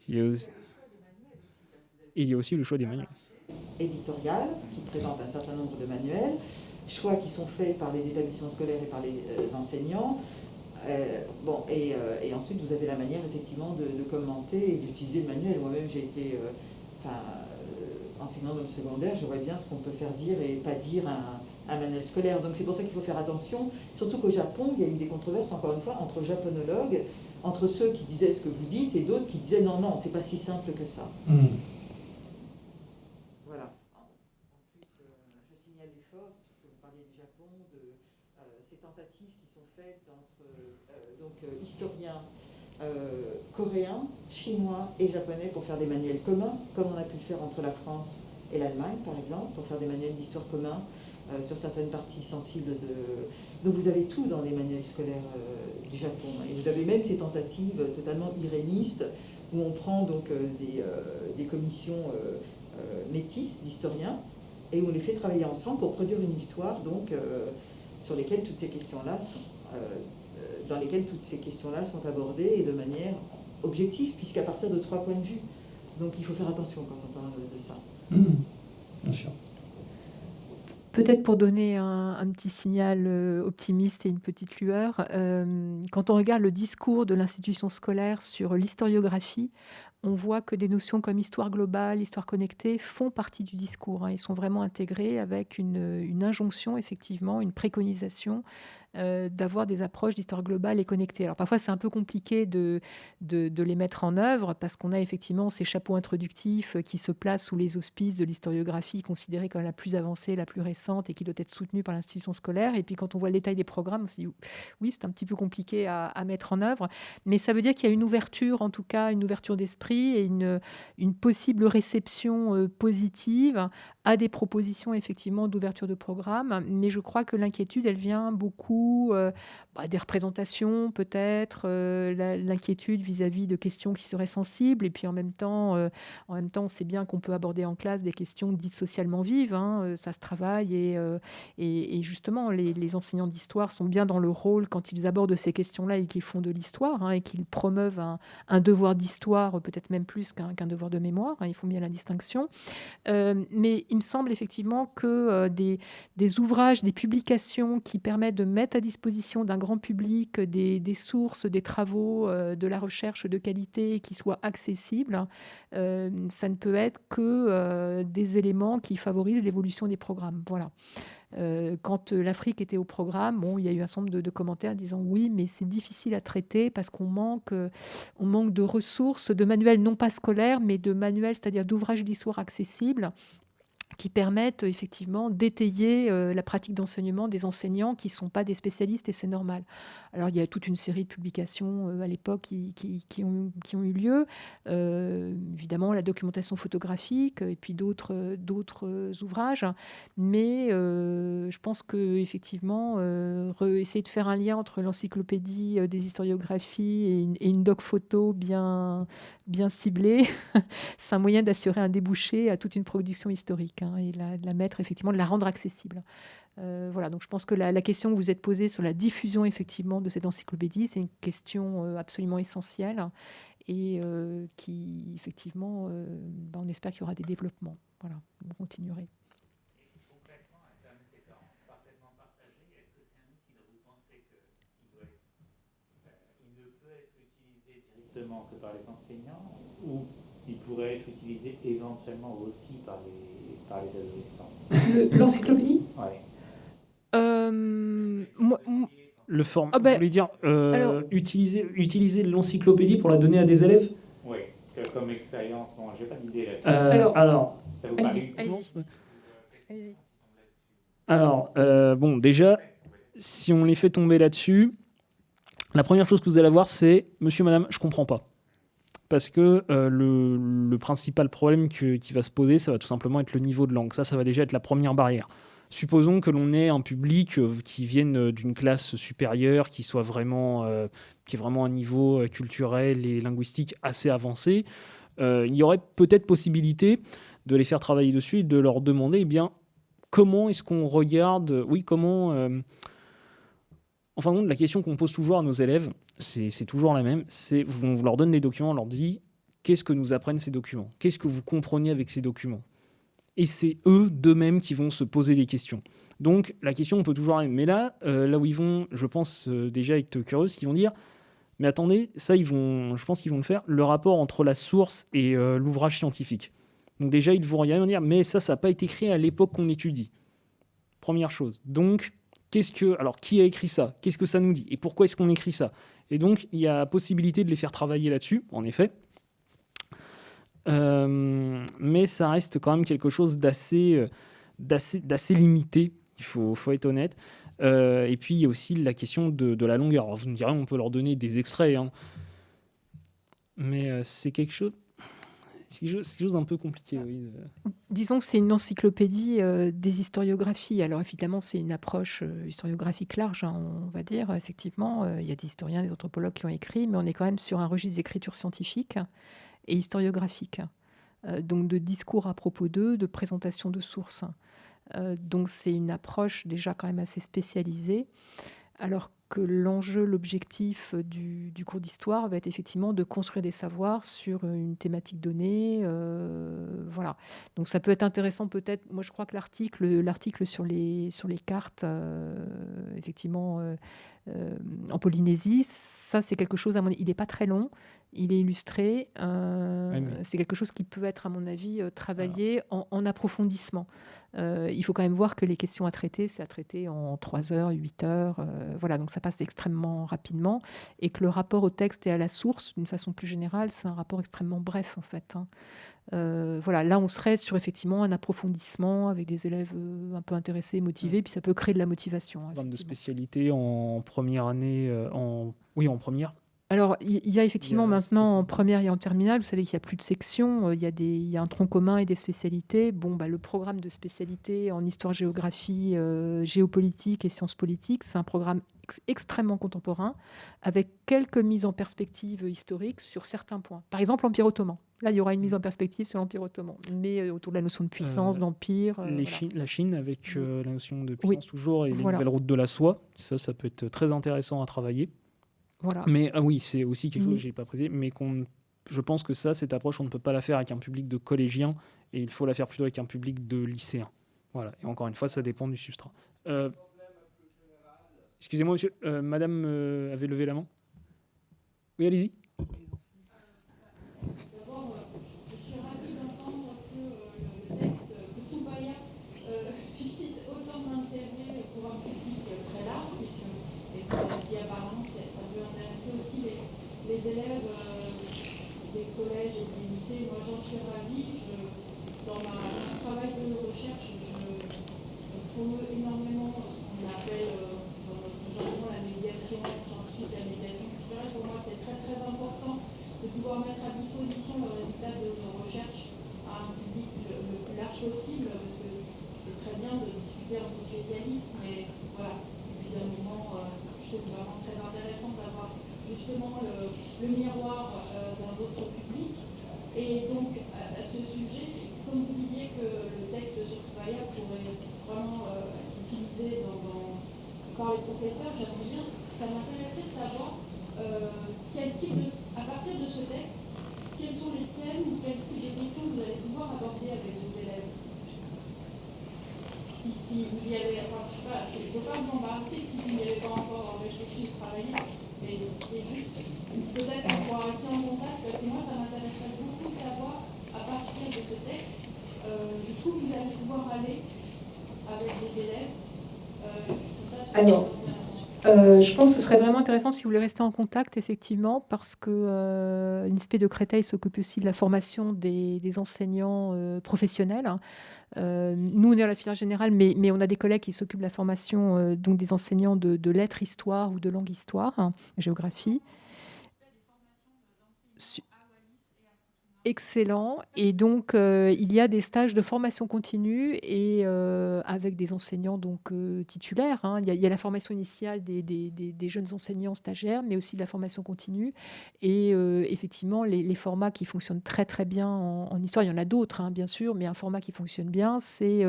Il, il y a aussi le choix des manuels. Éditorial, qui présente un certain nombre de manuels, choix qui sont faits par les établissements scolaires et par les enseignants, euh, bon, euh, et, ensuite, vous avez la manière, effectivement, de, commenter et d'utiliser le manuel. Moi-même, j'ai été euh, enseignant dans le secondaire, je vois bien ce qu'on peut faire dire et pas dire un, un manuel scolaire. Donc c'est pour ça qu'il faut faire attention, surtout qu'au Japon, il y a eu des controverses, encore une fois, entre japonologues, entre ceux qui disaient ce que vous dites et d'autres qui disaient non, non, c'est pas si simple que ça. Hmm. Euh, coréens, chinois et japonais pour faire des manuels communs, comme on a pu le faire entre la France et l'Allemagne, par exemple, pour faire des manuels d'histoire communs euh, sur certaines parties sensibles de... Donc vous avez tout dans les manuels scolaires euh, du Japon. Et vous avez même ces tentatives totalement irénistes, où on prend donc des, des, commissions métisses d'historiens, et on les fait travailler ensemble pour produire une histoire donc, sur lesquelles toutes ces questions-là sont dans lesquelles toutes ces questions-là sont abordées et de manière objective, puisqu'à partir de trois points de vue. Donc il faut faire attention quand on parle de ça. Mmh. bien sûr. Peut-être pour donner un, petit signal euh, optimiste et une petite lueur, euh, quand on regarde le discours de l'institution scolaire sur l'historiographie, on voit que des notions comme histoire globale, histoire connectée font partie du discours. Hein. Ils sont vraiment intégrés avec une, une injonction, effectivement, une préconisation euh, d'avoir des approches d'histoire globale et connectée. Alors parfois c'est un peu compliqué de, de, les mettre en œuvre parce qu'on a effectivement ces chapeaux introductifs qui se placent sous les auspices de l'historiographie considérée comme la plus avancée, la plus récente et qui doit être soutenue par l'institution scolaire. Et puis quand on voit le détail des programmes, on se dit oui c'est un petit peu compliqué à, à mettre en œuvre, mais ça veut dire qu'il y a une ouverture en tout cas, une ouverture d'esprit et une, une possible réception euh, positive à des propositions effectivement d'ouverture de programme. Mais je crois que l'inquiétude elle vient beaucoup euh, bah, des représentations peut-être, euh, l'inquiétude vis-à-vis de questions qui seraient sensibles, et puis en même temps, euh, en même temps, on sait bien qu'on peut aborder en classe des questions dites socialement vives, hein, ça se travaille, et, justement, les, enseignants d'histoire sont bien dans le rôle quand ils abordent ces questions-là et qu'ils font de l'histoire, hein, et qu'ils promeuvent un, devoir d'histoire, peut-être même plus qu'un devoir de mémoire, hein, ils font bien la distinction. mais il me semble effectivement que des ouvrages, des publications qui permettent de mettre à disposition d'un grand public des, sources, des travaux, euh, de la recherche de qualité qui soient accessibles, euh, ça ne peut être que euh, des éléments qui favorisent l'évolution des programmes. Voilà. quand l'Afrique était au programme, bon, il y a eu un certain nombre de, commentaires disant oui, mais c'est difficile à traiter parce qu'on manque, on manque de ressources, de manuels non pas scolaires, mais de manuels, c'est-à-dire d'ouvrages d'histoire accessibles qui permettent effectivement d'étayer euh, la pratique d'enseignement des enseignants qui ne sont pas des spécialistes et c'est normal. Alors il y a toute une série de publications euh, à l'époque qui, ont, eu lieu, euh, évidemment la documentation photographique et puis d'autres ouvrages, mais je pense que effectivement essayer de faire un lien entre l'encyclopédie des historiographies et une, et une, doc photo bien, bien ciblée, c'est un moyen d'assurer un débouché à toute une production historique. Hein, et la, la, mettre, effectivement, de la rendre accessible. Euh, voilà, donc je pense que la, question que vous êtes posée sur la diffusion, effectivement, de cette encyclopédie, c'est une question euh, absolument essentielle et euh, qui, effectivement, ben, on espère qu'il y aura des développements. Voilà, vous continuerez. que par les enseignants ou il pourrait être utilisé éventuellement aussi par les, par les adolescents L'encyclopédie Ouais. Euh, moi- Le form... Ah ben, Vous voulez dire euh, alors- utiliser, utiliser l'encyclopédie pour la donner à des élèves? Oui, comme expérience, bon, j'ai pas d'idée là-dessus. Euh, Alors- alors, Ça vous allez-y, paraît allez-y. Allez-y. alors euh, bon, déjà, si on les fait tomber là-dessus, la première chose que vous allez avoir, c'est Monsieur, Madame, je comprends pas. Parce que euh, le, principal problème qui va se poser, ça va tout simplement être le niveau de langue. Ça, ça va déjà être la première barrière. Supposons que l'on ait un public euh, qui vienne euh, d'une classe supérieure, qui soit vraiment, euh, qui est vraiment un niveau culturel et linguistique assez avancé. Il y aurait peut-être possibilité de les faire travailler dessus et de leur demander, eh bien, comment est-ce qu'on regarde, oui, comment. En fin de compte, la question qu'on pose toujours à nos élèves, c'est toujours la même. C'est on leur donne des documents, on leur dit qu'est-ce que nous apprennent ces documents? Qu'est-ce que vous comprenez avec ces documents? Et c'est eux d'eux-mêmes qui vont se poser des questions. Donc la question, on peut toujours arriver. Mais là, euh, là où ils vont, je pense euh, déjà être curieux, qu'ils vont dire mais attendez, ça, ils vont, je pense qu'ils vont le faire, le rapport entre la source et euh, l'ouvrage scientifique. Donc déjà, ils vont vont dire, mais ça, ça n'a pas été écrit à l'époque qu'on étudie. Première chose. Donc, alors, qui a écrit ça? Qu'est-ce que ça nous dit? Et pourquoi est-ce qu'on écrit ça? Et donc, il y a possibilité de les faire travailler là-dessus, en effet. Euh, mais ça reste quand même quelque chose d'assez, euh, limité. Il faut, être honnête. Euh, et puis, il y a aussi la question de, la longueur. Alors, vous me direz, on peut leur donner des extraits. hein. Mais c'est quelque chose... C'est quelque chose, d'un peu compliqué, oui. de- Disons que c'est une encyclopédie euh, des historiographies. Alors évidemment, c'est une approche euh, historiographique large, hein, on va dire. Effectivement, euh, il y a des historiens, des anthropologues qui ont écrit, mais on est quand même sur un registre d'écriture scientifique et historiographique. Donc de discours à propos d'eux, de présentation de sources. Donc c'est une approche déjà quand même assez spécialisée. Alors que l'enjeu, l'objectif du, du cours d'histoire va être effectivement de construire des savoirs sur une thématique donnée. euh, voilà. Donc ça peut être intéressant peut-être. Moi, je crois que l'article, l'article sur les sur les cartes, euh, effectivement, euh, euh, en Polynésie, ça c'est quelque chose. À mon, il n'est pas très long. Il est illustré. euh, Oui, mais- C'est quelque chose qui peut être, à mon avis, euh, travaillé en, en approfondissement. Euh, il faut quand même voir que les questions à traiter, c'est à traiter en 3 heures, 8 heures. euh, voilà, donc ça passe extrêmement rapidement. Et que le rapport au texte et à la source, d'une façon plus générale, c'est un rapport extrêmement bref, en fait. hein. Euh, voilà, là, on serait sur effectivement un approfondissement avec des élèves un peu intéressés, motivés, puis ça peut créer de la motivation. programme de effectivement. spécialité en première année, en oui en première. Alors, il y a effectivement y maintenant en première et en terminale, vous savez qu'il n'y a plus de sections, euh, il y, a des, il y a un tronc commun et des spécialités. Bon, bah, le programme de spécialité en histoire-géographie, euh, géopolitique et sciences politiques, c'est un programme ex- extrêmement contemporain, avec quelques mises en perspective historiques sur certains points. Par exemple, l'Empire ottoman. Là, il y aura une mise en perspective sur l'Empire ottoman, mais euh, autour de la notion de puissance, Euh, d'empire. euh, Les voilà. Chi- la Chine avec la notion de Oui. puissance toujours et les Voilà. nouvelles routes de la soie. Ça, ça peut être très intéressant à travailler. Voilà. Mais ah oui, c'est aussi quelque chose que j'ai pas précisé, mais qu'on, je pense que ça, cette approche, on ne peut pas la faire avec un public de collégiens et il faut la faire plutôt avec un public de lycéens. Voilà. Et encore une fois, ça dépend du substrat. Euh, Excusez-moi, monsieur, euh, Madame euh, avait levé la main? Oui, allez-y. suscite autant d'intérêt pour un public très large, puisque, et ça dit apparemment, ça ça peut intéresser aussi les, les élèves euh, des collèges Moi, j'en suis ravie. Dans mon travail de recherche, je, je promeut énormément ce qu'on appelle euh, dans notre la médiation, ensuite la médiation culturelle. Pour moi, c'est très très important de pouvoir mettre à disposition le résultat de nos recherches à un public le, le plus large possible, parce que c'est très bien de discuter entre spécialistes, mais voilà, évidemment, euh, je trouve vraiment très intéressant d'avoir justement le, le miroir euh, d'un autre public. Et donc, à, à ce sujet, comme vous disiez que le texte sur Travailla pourrait vraiment euh, être utilisé dans, dans- par les professeurs, j'aimerais bien, ça m'intéressait de savoir euh, quel type de, à partir de ce texte, quels sont les thèmes ou quel type de questions vous allez pouvoir aborder avec vos élèves si, si vous y avez, enfin, je sais pas, je ne veux pas m'embarrasser si vous n'y avez pas encore réfléchi ou travaillé, mais c'est juste peut-être pouvoir de ce texte, jusqu'où vous allez pouvoir aller avec des élèves Alors, euh, je pense que ce serait vraiment intéressant si vous voulez rester en contact, effectivement, parce que euh, l'INSPE de Créteil s'occupe aussi de la formation des, enseignants euh, professionnels. Hein. nous, on est à la filière générale, mais, on a des collègues qui s'occupent de la formation donc des enseignants de, lettres histoire ou de langue histoire, hein, géographie excellent. Et donc, euh, il y a des stages de formation continue et euh, avec des enseignants donc euh, titulaires. Hein. Il, y a, la formation initiale des, jeunes enseignants stagiaires, mais aussi de la formation continue. Et effectivement, les, formats qui fonctionnent très très bien en, histoire, il y en a d'autres, hein, bien sûr, mais un format qui fonctionne bien, c'est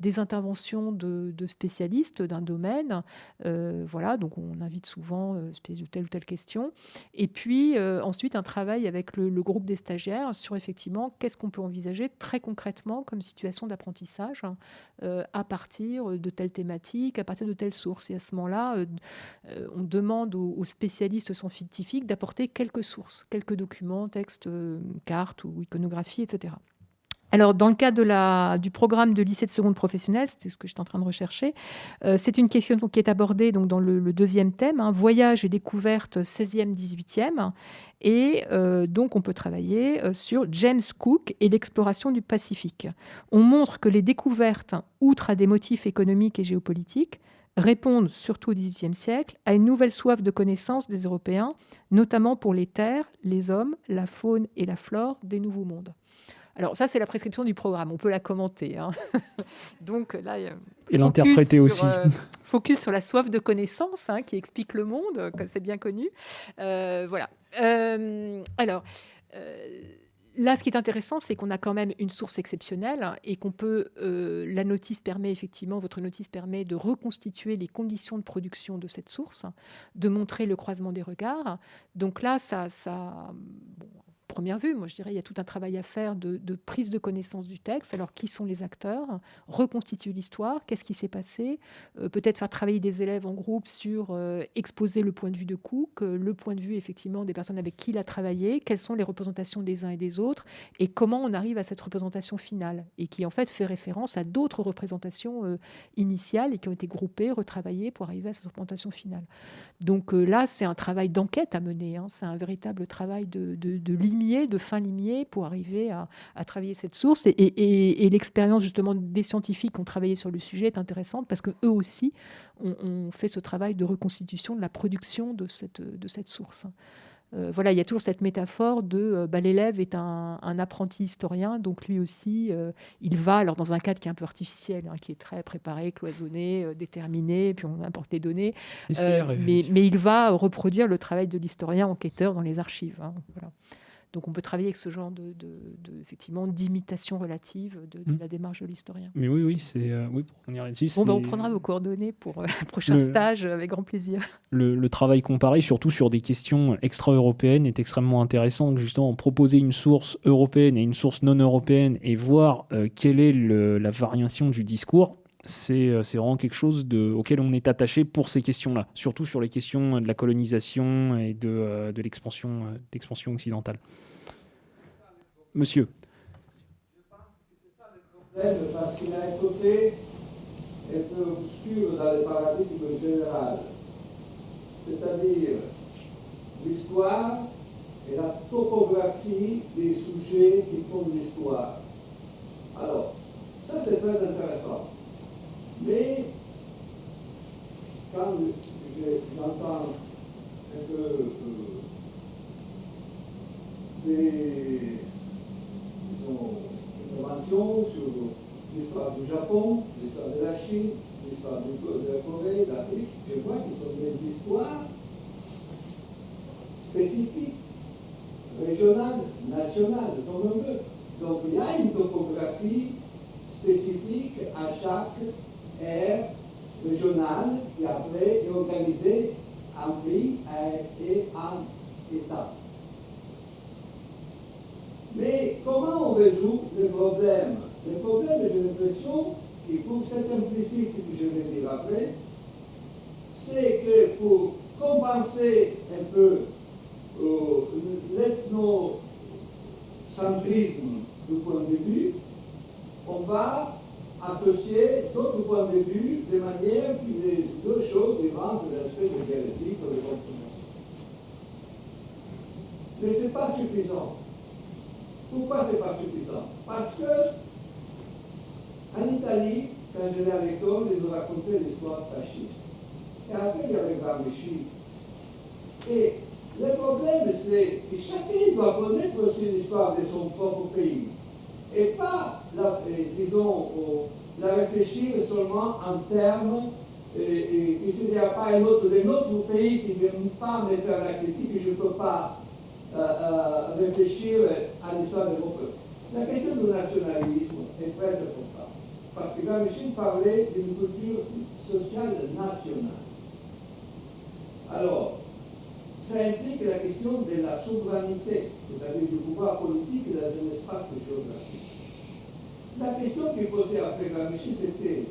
des interventions de, spécialistes d'un domaine. voilà, donc on invite souvent telle ou telle question. Et puis ensuite, un travail avec le groupe des stagiaires sur effectivement qu'est-ce qu'on peut envisager très concrètement comme situation d'apprentissage euh, à partir de telle thématique, à partir de telle source. Et à ce moment-là, euh, euh, on demande aux, spécialistes scientifiques d'apporter quelques sources, quelques documents, textes, cartes ou iconographies, etc. Alors, dans le cas du programme de lycée de seconde professionnelle, c'était ce que j'étais en train de rechercher, euh, c'est une question qui est abordée donc, dans le, deuxième thème, hein, voyage et découverte 16e, 18e. Et euh, donc, on peut travailler euh, sur James Cook et l'exploration du Pacifique. On montre que les découvertes, outre à des motifs économiques et géopolitiques, répondent, surtout au XVIIIe siècle, à une nouvelle soif de connaissance des Européens, notamment pour les terres, les hommes, la faune et la flore des nouveaux mondes. Alors ça, c'est la prescription du programme. On peut la commenter. Hein. Donc là, et l'interpréter aussi. Euh, focus sur la soif de connaissance hein, qui explique le monde, comme c'est bien connu. Euh, voilà. Euh, alors. Là, ce qui est intéressant, c'est qu'on a quand même une source exceptionnelle et qu'on peut. la notice permet effectivement, votre notice permet de reconstituer les conditions de production de cette source, de montrer le croisement des regards. Donc là, ça, ça première vue. Moi, je dirais il y a tout un travail à faire de, prise de connaissance du texte. Alors, qui sont les acteurs? Reconstituer l'histoire? Qu'est-ce qui s'est passé? Euh, Peut-être faire travailler des élèves en groupe sur euh, exposer le point de vue de Cook, euh, le point de vue effectivement des personnes avec qui il a travaillé, quelles sont les représentations des uns et des autres, et comment on arrive à cette représentation finale, et qui en fait fait référence à d'autres représentations initiales et qui ont été groupées, retravaillées pour arriver à cette représentation finale. Donc là, c'est un travail d'enquête à mener. Hein. C'est un véritable travail de, de, de de fin limier pour arriver à, travailler cette source. Et, l'expérience justement des scientifiques qui ont travaillé sur le sujet est intéressante parce qu'eux aussi ont, fait ce travail de reconstitution de la production de cette, de cette source. Euh, voilà, il y a toujours cette métaphore de euh, bah, l'élève est un, apprenti historien, donc lui aussi, euh, il va, alors dans un cadre qui est un peu artificiel, hein, qui est très préparé, cloisonné, déterminé, puis on importe les données, mais, mais, il va reproduire le travail de l'historien enquêteur dans les archives. Hein, voilà. Donc on peut travailler avec ce genre de, effectivement d'imitation relative de, mm. la démarche de l'historien. Mais oui, oui, c'est euh, oui pour revenir là-dessus. Bon, ben, on prendra vos coordonnées pour euh, un prochain stage avec grand plaisir. Le, travail comparé, surtout sur des questions extra-européennes, est extrêmement intéressant. Justement, proposer une source européenne et une source non européenne et voir euh, quelle est la variation du discours c'est vraiment quelque chose auquel on est attaché pour ces questions-là, surtout sur les questions de la colonisation et de, euh, euh, l'expansion occidentale. Monsieur. Je pense que c'est ça le problème, parce qu'il y a un côté un peu obscur dans le paradigme général, c'est-à-dire l'histoire et la topographie des sujets qui font l'histoire. Alors, ça c'est très intéressant. Mais quand j'entends un peu euh, des interventions sur l'histoire du Japon, l'histoire de la Chine, l'histoire de la Corée, l'Afrique, je vois qu'ils sont des histoires spécifiques, régionales, nationales, comme on veut. Donc il y a une topographie spécifique à chaque est régional qui après est organisé en pays et en État. Mais comment on résout le problème? Le problème, j'ai l'impression, et pour cet implicite que je vais dire après, c'est que pour compenser un peu euh, l'ethnocentrisme du point de vue point de vue de manière que les deux choses rentrent dans l'aspect de dialectique ou de consommation. Mais ce n'est pas suffisant. Pourquoi ce n'est pas suffisant? Parce que en Italie, quand j'allais à l'école, ils nous racontaient l'histoire fasciste. Et après, il y avait Gramsci. Et le problème, c'est que chacun doit connaître aussi l'histoire de son propre pays. Et pas, la, disons, la réfléchir seulement en termes, et, s'il n'y a pas un autre de notre pays qui ne vient pas me faire la critique, je ne peux pas euh, euh, réfléchir à l'histoire de mon peuple. La question du nationalisme est très importante. Parce que Gramsci parlait d'une culture sociale nationale. Alors, ça implique la question de la souveraineté, c'est-à-dire du pouvoir politique dans un espace géographique. La question qui posait après Gramsci, c'était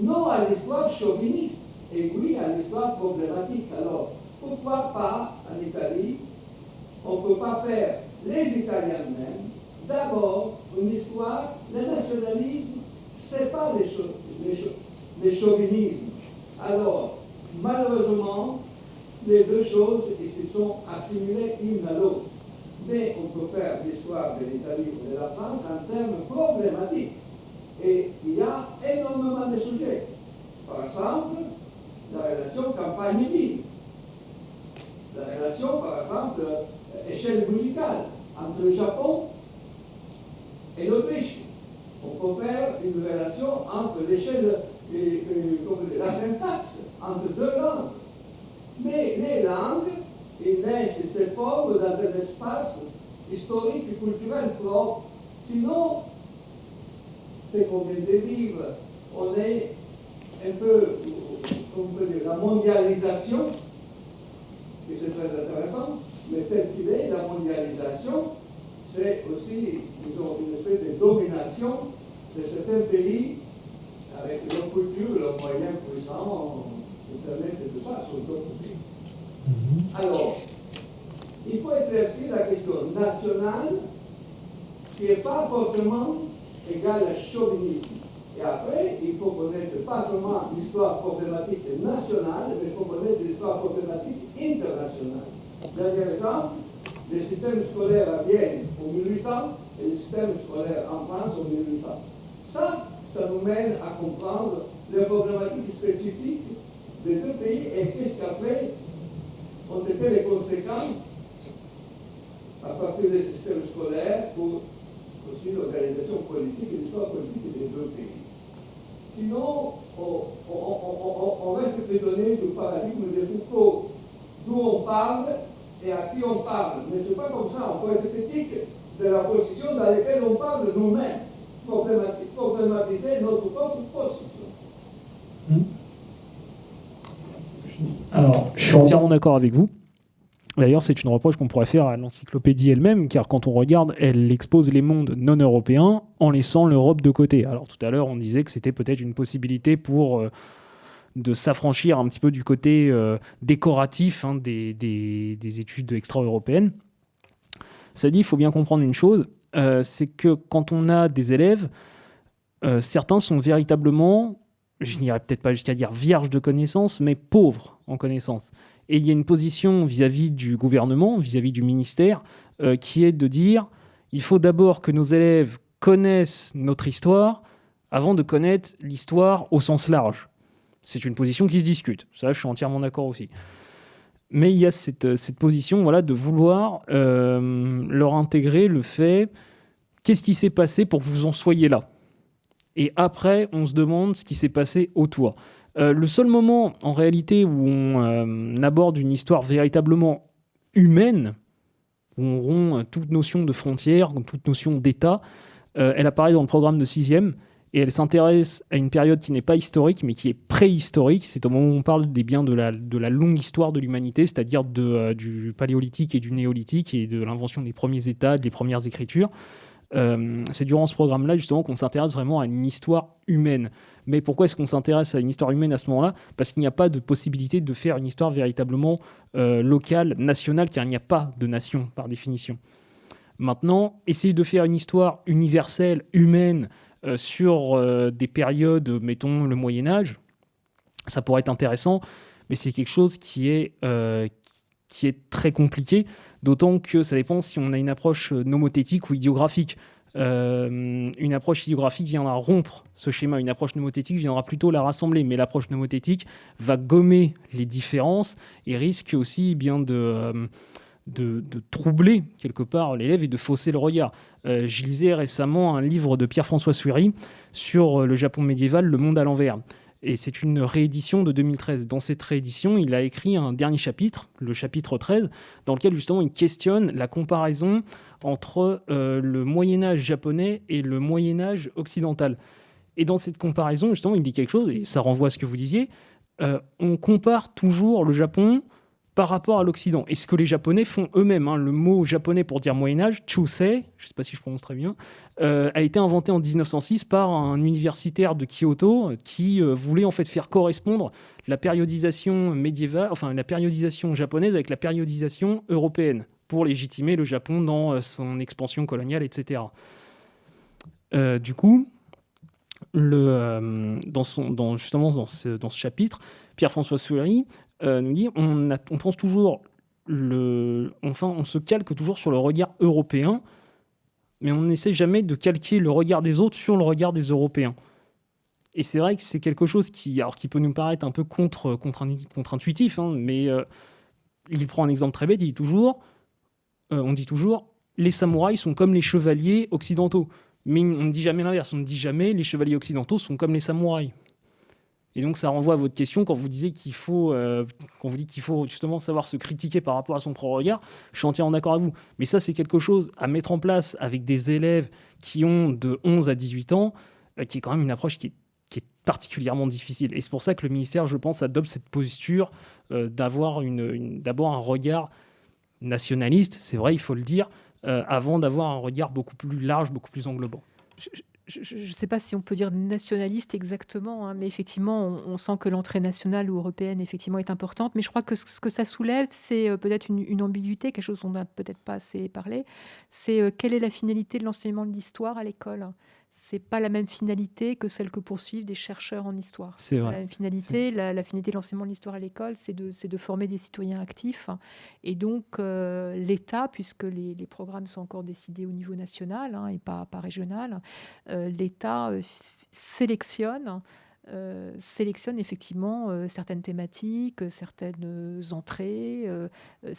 non à l'histoire chauviniste, et oui à l'histoire problématique. Alors, pourquoi pas en Italie, on ne peut pas faire les Italiens même, d'abord une histoire, le nationalisme, ce n'est pas les, les, les chauvinismes. Alors, malheureusement, les deux choses se sont assimilées l'une à l'autre. Mais on peut faire l'histoire de l'Italie ou de la France en termes problématiques. Et il y a énormément de sujets. Par exemple, la relation campagne-ville. La relation, par exemple, échelle musicale entre le Japon et l'Autriche. On peut faire une relation entre l'échelle, la syntaxe, entre deux langues. Mais les langues, et se un espace historique et culturel propre. Sinon, c'est vient de vivre. On est un peu, on peut dire, la mondialisation, et c'est très intéressant, mais tel qu'il est, la mondialisation, c'est aussi, disons, une espèce de domination de certains pays avec leur culture, leurs moyens puissants, Internet et tout ça, sur d'autres pays. Alors, il faut éclaircir la question nationale, qui n'est pas forcément égale à chauvinisme. Et après, il faut connaître pas seulement l'histoire problématique nationale, mais il faut connaître l'histoire problématique internationale. Dernier exemple, le système scolaire à Vienne en 1800 et le système scolaire en France en 1800. Ça, ça nous mène à comprendre les problématiques spécifiques des deux pays et qu'est-ce qu'après ont été les conséquences à partir des systèmes scolaires pour aussi l'organisation politique et l'histoire politique des deux pays. Sinon, on, reste prisonnier du paradigme de Foucault, d'où on parle et à qui on parle. Mais ce n'est pas comme ça, on peut être critique de la position dans laquelle on parle nous-mêmes, problématiser notre propre position. Hmm? Alors, je suis entièrement d'accord avec vous. D'ailleurs, c'est une reproche qu'on pourrait faire à l'encyclopédie elle-même, car quand on regarde, elle expose les mondes non européens en laissant l'Europe de côté. Alors tout à l'heure, on disait que c'était peut-être une possibilité pour euh, de s'affranchir un petit peu du côté euh, décoratif hein, des, des, des, études extra-européennes. Ça dit, il faut bien comprendre une chose, euh, c'est que quand on a des élèves, certains sont véritablement, je n'irai peut-être pas jusqu'à dire vierges de connaissances, mais pauvres en connaissances. Et il y a une position vis-à-vis du gouvernement, vis-à-vis du ministère, euh, qui est de dire il faut d'abord que nos élèves connaissent notre histoire avant de connaître l'histoire au sens large. C'est une position qui se discute. Ça, je suis entièrement d'accord aussi. Mais il y a cette, cette position voilà, de vouloir euh, leur intégrer le fait qu'est-ce qui s'est passé pour que vous en soyez là? Et après, on se demande ce qui s'est passé au toit. Euh, le seul moment, en réalité, où on euh, aborde une histoire véritablement humaine, où on rompt toute notion de frontière, toute notion d'État, euh, elle apparaît dans le programme de sixième, et elle s'intéresse à une période qui n'est pas historique, mais qui est préhistorique. C'est au moment où on parle des biens de la, longue histoire de l'humanité, c'est-à-dire euh, du paléolithique et du néolithique, et de l'invention des premiers États, des premières écritures. Euh, c'est durant ce programme-là, justement, qu'on s'intéresse vraiment à une histoire humaine. Mais pourquoi est-ce qu'on s'intéresse à une histoire humaine à ce moment-là? Parce qu'il n'y a pas de possibilité de faire une histoire véritablement euh, locale, nationale, car il n'y a pas de nation, par définition. Maintenant, essayer de faire une histoire universelle, humaine, sur des périodes, mettons le Moyen Âge, ça pourrait être intéressant, mais c'est quelque chose qui est, qui est très compliqué, d'autant que ça dépend si on a une approche nomothétique ou idiographique. Euh, une approche idiographique viendra rompre ce schéma, une approche nomothétique viendra plutôt la rassembler, mais l'approche nomothétique va gommer les différences et risque aussi bien euh, de, de, troubler quelque part l'élève et de fausser le regard. Euh, je lisais récemment un livre de Pierre-François Suéry sur le Japon médiéval, Le monde à l'envers. Et c'est une réédition de 2013. Dans cette réédition, il a écrit un dernier chapitre, le chapitre 13, dans lequel justement il questionne la comparaison entre euh, le Moyen Âge japonais et le Moyen Âge occidental. Et dans cette comparaison, justement, il dit quelque chose, et ça renvoie à ce que vous disiez, euh, on compare toujours le Japon par rapport à l'Occident. Et ce que les Japonais font eux-mêmes, hein, le mot japonais pour dire Moyen-Âge, Chusei, je ne sais pas si je prononce très bien, euh, a été inventé en 1906 par un universitaire de Kyoto qui euh, voulait en fait faire correspondre la périodisation médiévale, enfin la périodisation japonaise avec la périodisation européenne pour légitimer le Japon dans euh, son expansion coloniale, etc. du coup, dans justement dans ce, chapitre, Pierre-François Souery euh, nous dit on, pense toujours le, enfin, on se calque toujours sur le regard européen, mais on n'essaie jamais de calquer le regard des autres sur le regard des Européens. Et c'est vrai que c'est quelque chose qui, alors, qui peut nous paraître un peu contre, contre-intuitif, hein, mais euh, il prend un exemple très bête, il dit toujours, euh, on dit toujours, les samouraïs sont comme les chevaliers occidentaux. Mais on ne dit jamais l'inverse, on ne dit jamais les chevaliers occidentaux sont comme les samouraïs. Et donc ça renvoie à votre question quand vous disiez qu'il faut, euh, quand vous dites qu'il faut justement savoir se critiquer par rapport à son propre regard. Je suis entièrement d'accord avec vous. Mais ça, c'est quelque chose à mettre en place avec des élèves qui ont de 11 à 18 ans, euh, qui est quand même une approche qui est, particulièrement difficile. Et c'est pour ça que le ministère, je pense, adopte cette posture euh, d'avoir une, un regard nationaliste, c'est vrai, il faut le dire, avant d'avoir un regard beaucoup plus large, beaucoup plus englobant ne sais pas si on peut dire nationaliste exactement, hein, mais effectivement, on, sent que l'entrée nationale ou européenne effectivement est importante. Mais je crois que ce, que ça soulève, c'est euh, peut-être une, ambiguïté, quelque chose dont on n'a peut-être pas assez parlé. C'est euh, quelle est la finalité de l'enseignement de l'histoire à l'école? C'est pas la même finalité que celle que poursuivent des chercheurs en histoire. C'est vrai. La finalité, la, finalité de l'enseignement de l'histoire à l'école, c'est de, de, former des citoyens actifs. Et donc, euh, l'État, puisque les, les, programmes sont encore décidés au niveau national hein, et pas, pas régional, euh, l'État euh, sélectionne euh, sélectionne effectivement euh, certaines thématiques, certaines entrées euh,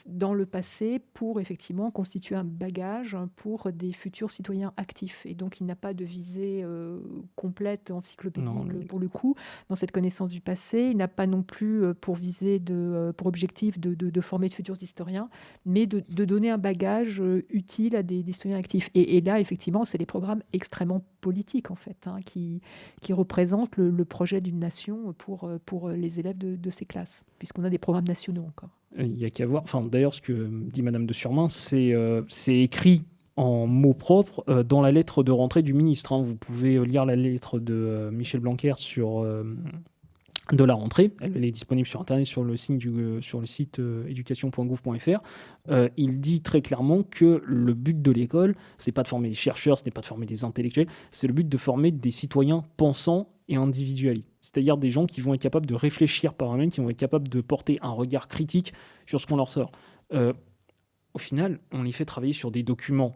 dans le passé pour effectivement constituer un bagage pour des futurs citoyens actifs. Et donc il n'a pas de visée complète encyclopédique pour le coup dans cette connaissance du passé. Il n'a pas non plus pour visée de, pour objectif de, de, former de futurs historiens, mais de, donner un bagage utile à des, citoyens actifs. Et, là effectivement c'est des programmes extrêmement politiques en fait hein, qui, qui représentent le, le projet d'une nation pour, euh, pour les élèves de, ces classes, puisqu'on a des programmes nationaux encore. Il n'y a qu'à voir. Enfin, D'ailleurs, ce que dit Madame de Surmain, c'est euh, écrit en mots propres euh, dans la lettre de rentrée du ministre. Hein. Vous pouvez lire la lettre de Michel Blanquer sur de la rentrée. Elle est disponible sur Internet, sur le euh, sur le site euh. Euh, il dit très clairement que le but de l'école, c'est pas de former des chercheurs, ce n'est pas de former des intellectuels, c'est le but de former des citoyens pensants et individualistes. C'est-à-dire des gens qui vont être capables de réfléchir par eux-mêmes, qui vont être capables de porter un regard critique sur ce qu'on leur sort. au final, on les fait travailler sur des documents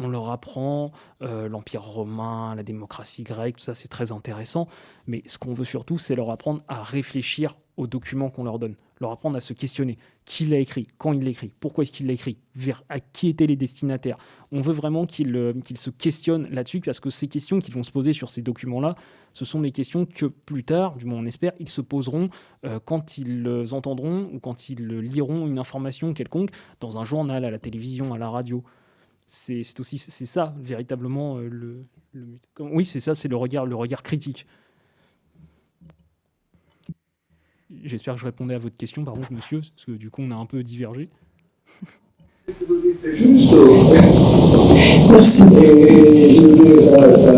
on leur apprend euh, l'Empire romain, la démocratie grecque, tout ça c'est très intéressant, mais ce qu'on veut surtout c'est leur apprendre à réfléchir aux documents qu'on leur donne, leur apprendre à se questionner. Qui l'a écrit? Quand il l'a écrit Pourquoi est-ce qu'il l'a écrit? Vers à qui étaient les destinataires? On veut vraiment qu'ils euh, se questionnent là-dessus, parce que ces questions qu'ils vont se poser sur ces documents-là, ce sont des questions que plus tard, du moins on espère, ils se poseront euh, quand ils entendront ou quand ils liront une information quelconque dans un journal, à la télévision, à la radio c'est aussi c'est ça véritablement euh, le, Oui, c'est ça, c'est le regard, le regard critique. J'espère que je répondais à votre question, par contre, monsieur, parce que du coup, on a un peu divergé. Juste, merci. Et je veux dire, ça, ça,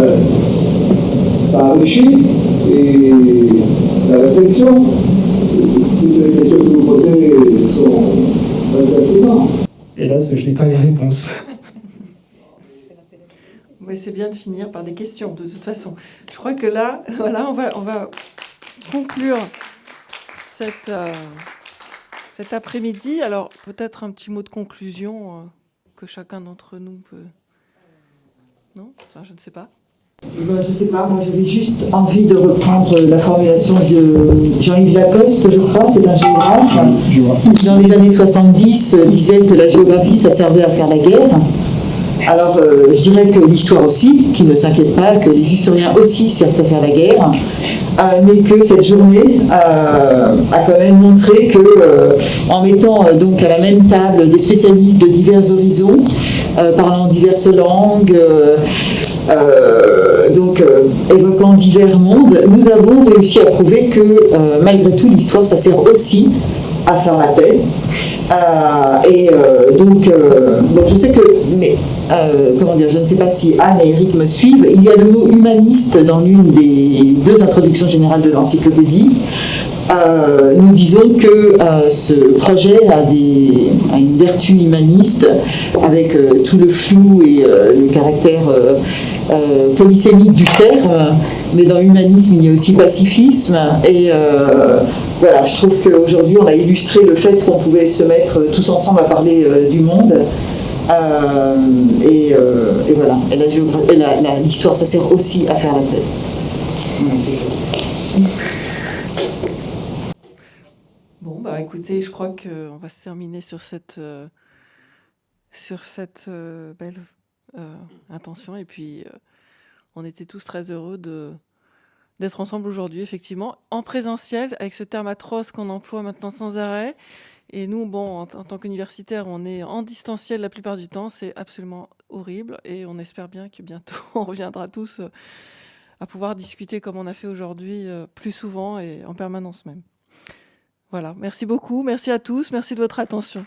ça enrichit et la réflexion. Toutes les questions que vous posez sont très pertinentes. Hélas, je n'ai pas les réponses. Oui, c'est bien de finir par des questions, de toute façon. Je crois que là, voilà, on va, on va conclure cette, euh, cet après-midi. Alors, peut-être un petit mot de conclusion euh, que chacun d'entre nous peut... Non? Enfin, Je ne sais pas. Ben, je ne sais pas, moi j'avais juste envie de reprendre la formulation de Jean-Yves Lacoste, je crois, c'est un géographe, qui dans les années 70 disait que la géographie ça servait à faire la guerre. Alors euh, je dirais que l'histoire aussi, qui ne s'inquiète pas, que les historiens aussi servent à faire la guerre, euh, mais que cette journée euh, a quand même montré que en mettant donc à la même table des spécialistes de divers horizons, parlant diverses langues, donc évoquant divers mondes, nous avons réussi à prouver que malgré tout l'histoire ça sert aussi à faire la paix. et donc, je sais que, mais comment dire, je ne sais pas si Anne et Eric me suivent, il y a le mot humaniste dans l'une des deux introductions générales de l'encyclopédie. Euh, nous disons que euh, ce projet a, des, une vertu humaniste avec euh, tout le flou et le caractère polysémique du terme, mais dans l'humanisme il y a aussi pacifisme et voilà, je trouve qu'aujourd'hui on a illustré le fait qu'on pouvait se mettre tous ensemble à parler du monde. et, voilà, et l'histoire ça sert aussi à faire la paix. Bah, écoutez, je crois qu'on va se terminer sur cette, euh, sur cette euh, belle euh, intention. Et puis, on était tous très heureux d'être ensemble aujourd'hui, effectivement, en présentiel, avec ce terme atroce qu'on emploie maintenant sans arrêt. Et nous, bon, en, tant qu'universitaires, on est en distanciel la plupart du temps. C'est absolument horrible. Et on espère bien que bientôt, on reviendra tous à pouvoir discuter comme on a fait aujourd'hui, plus souvent et en permanence même. Voilà, merci beaucoup, merci à tous, merci de votre attention.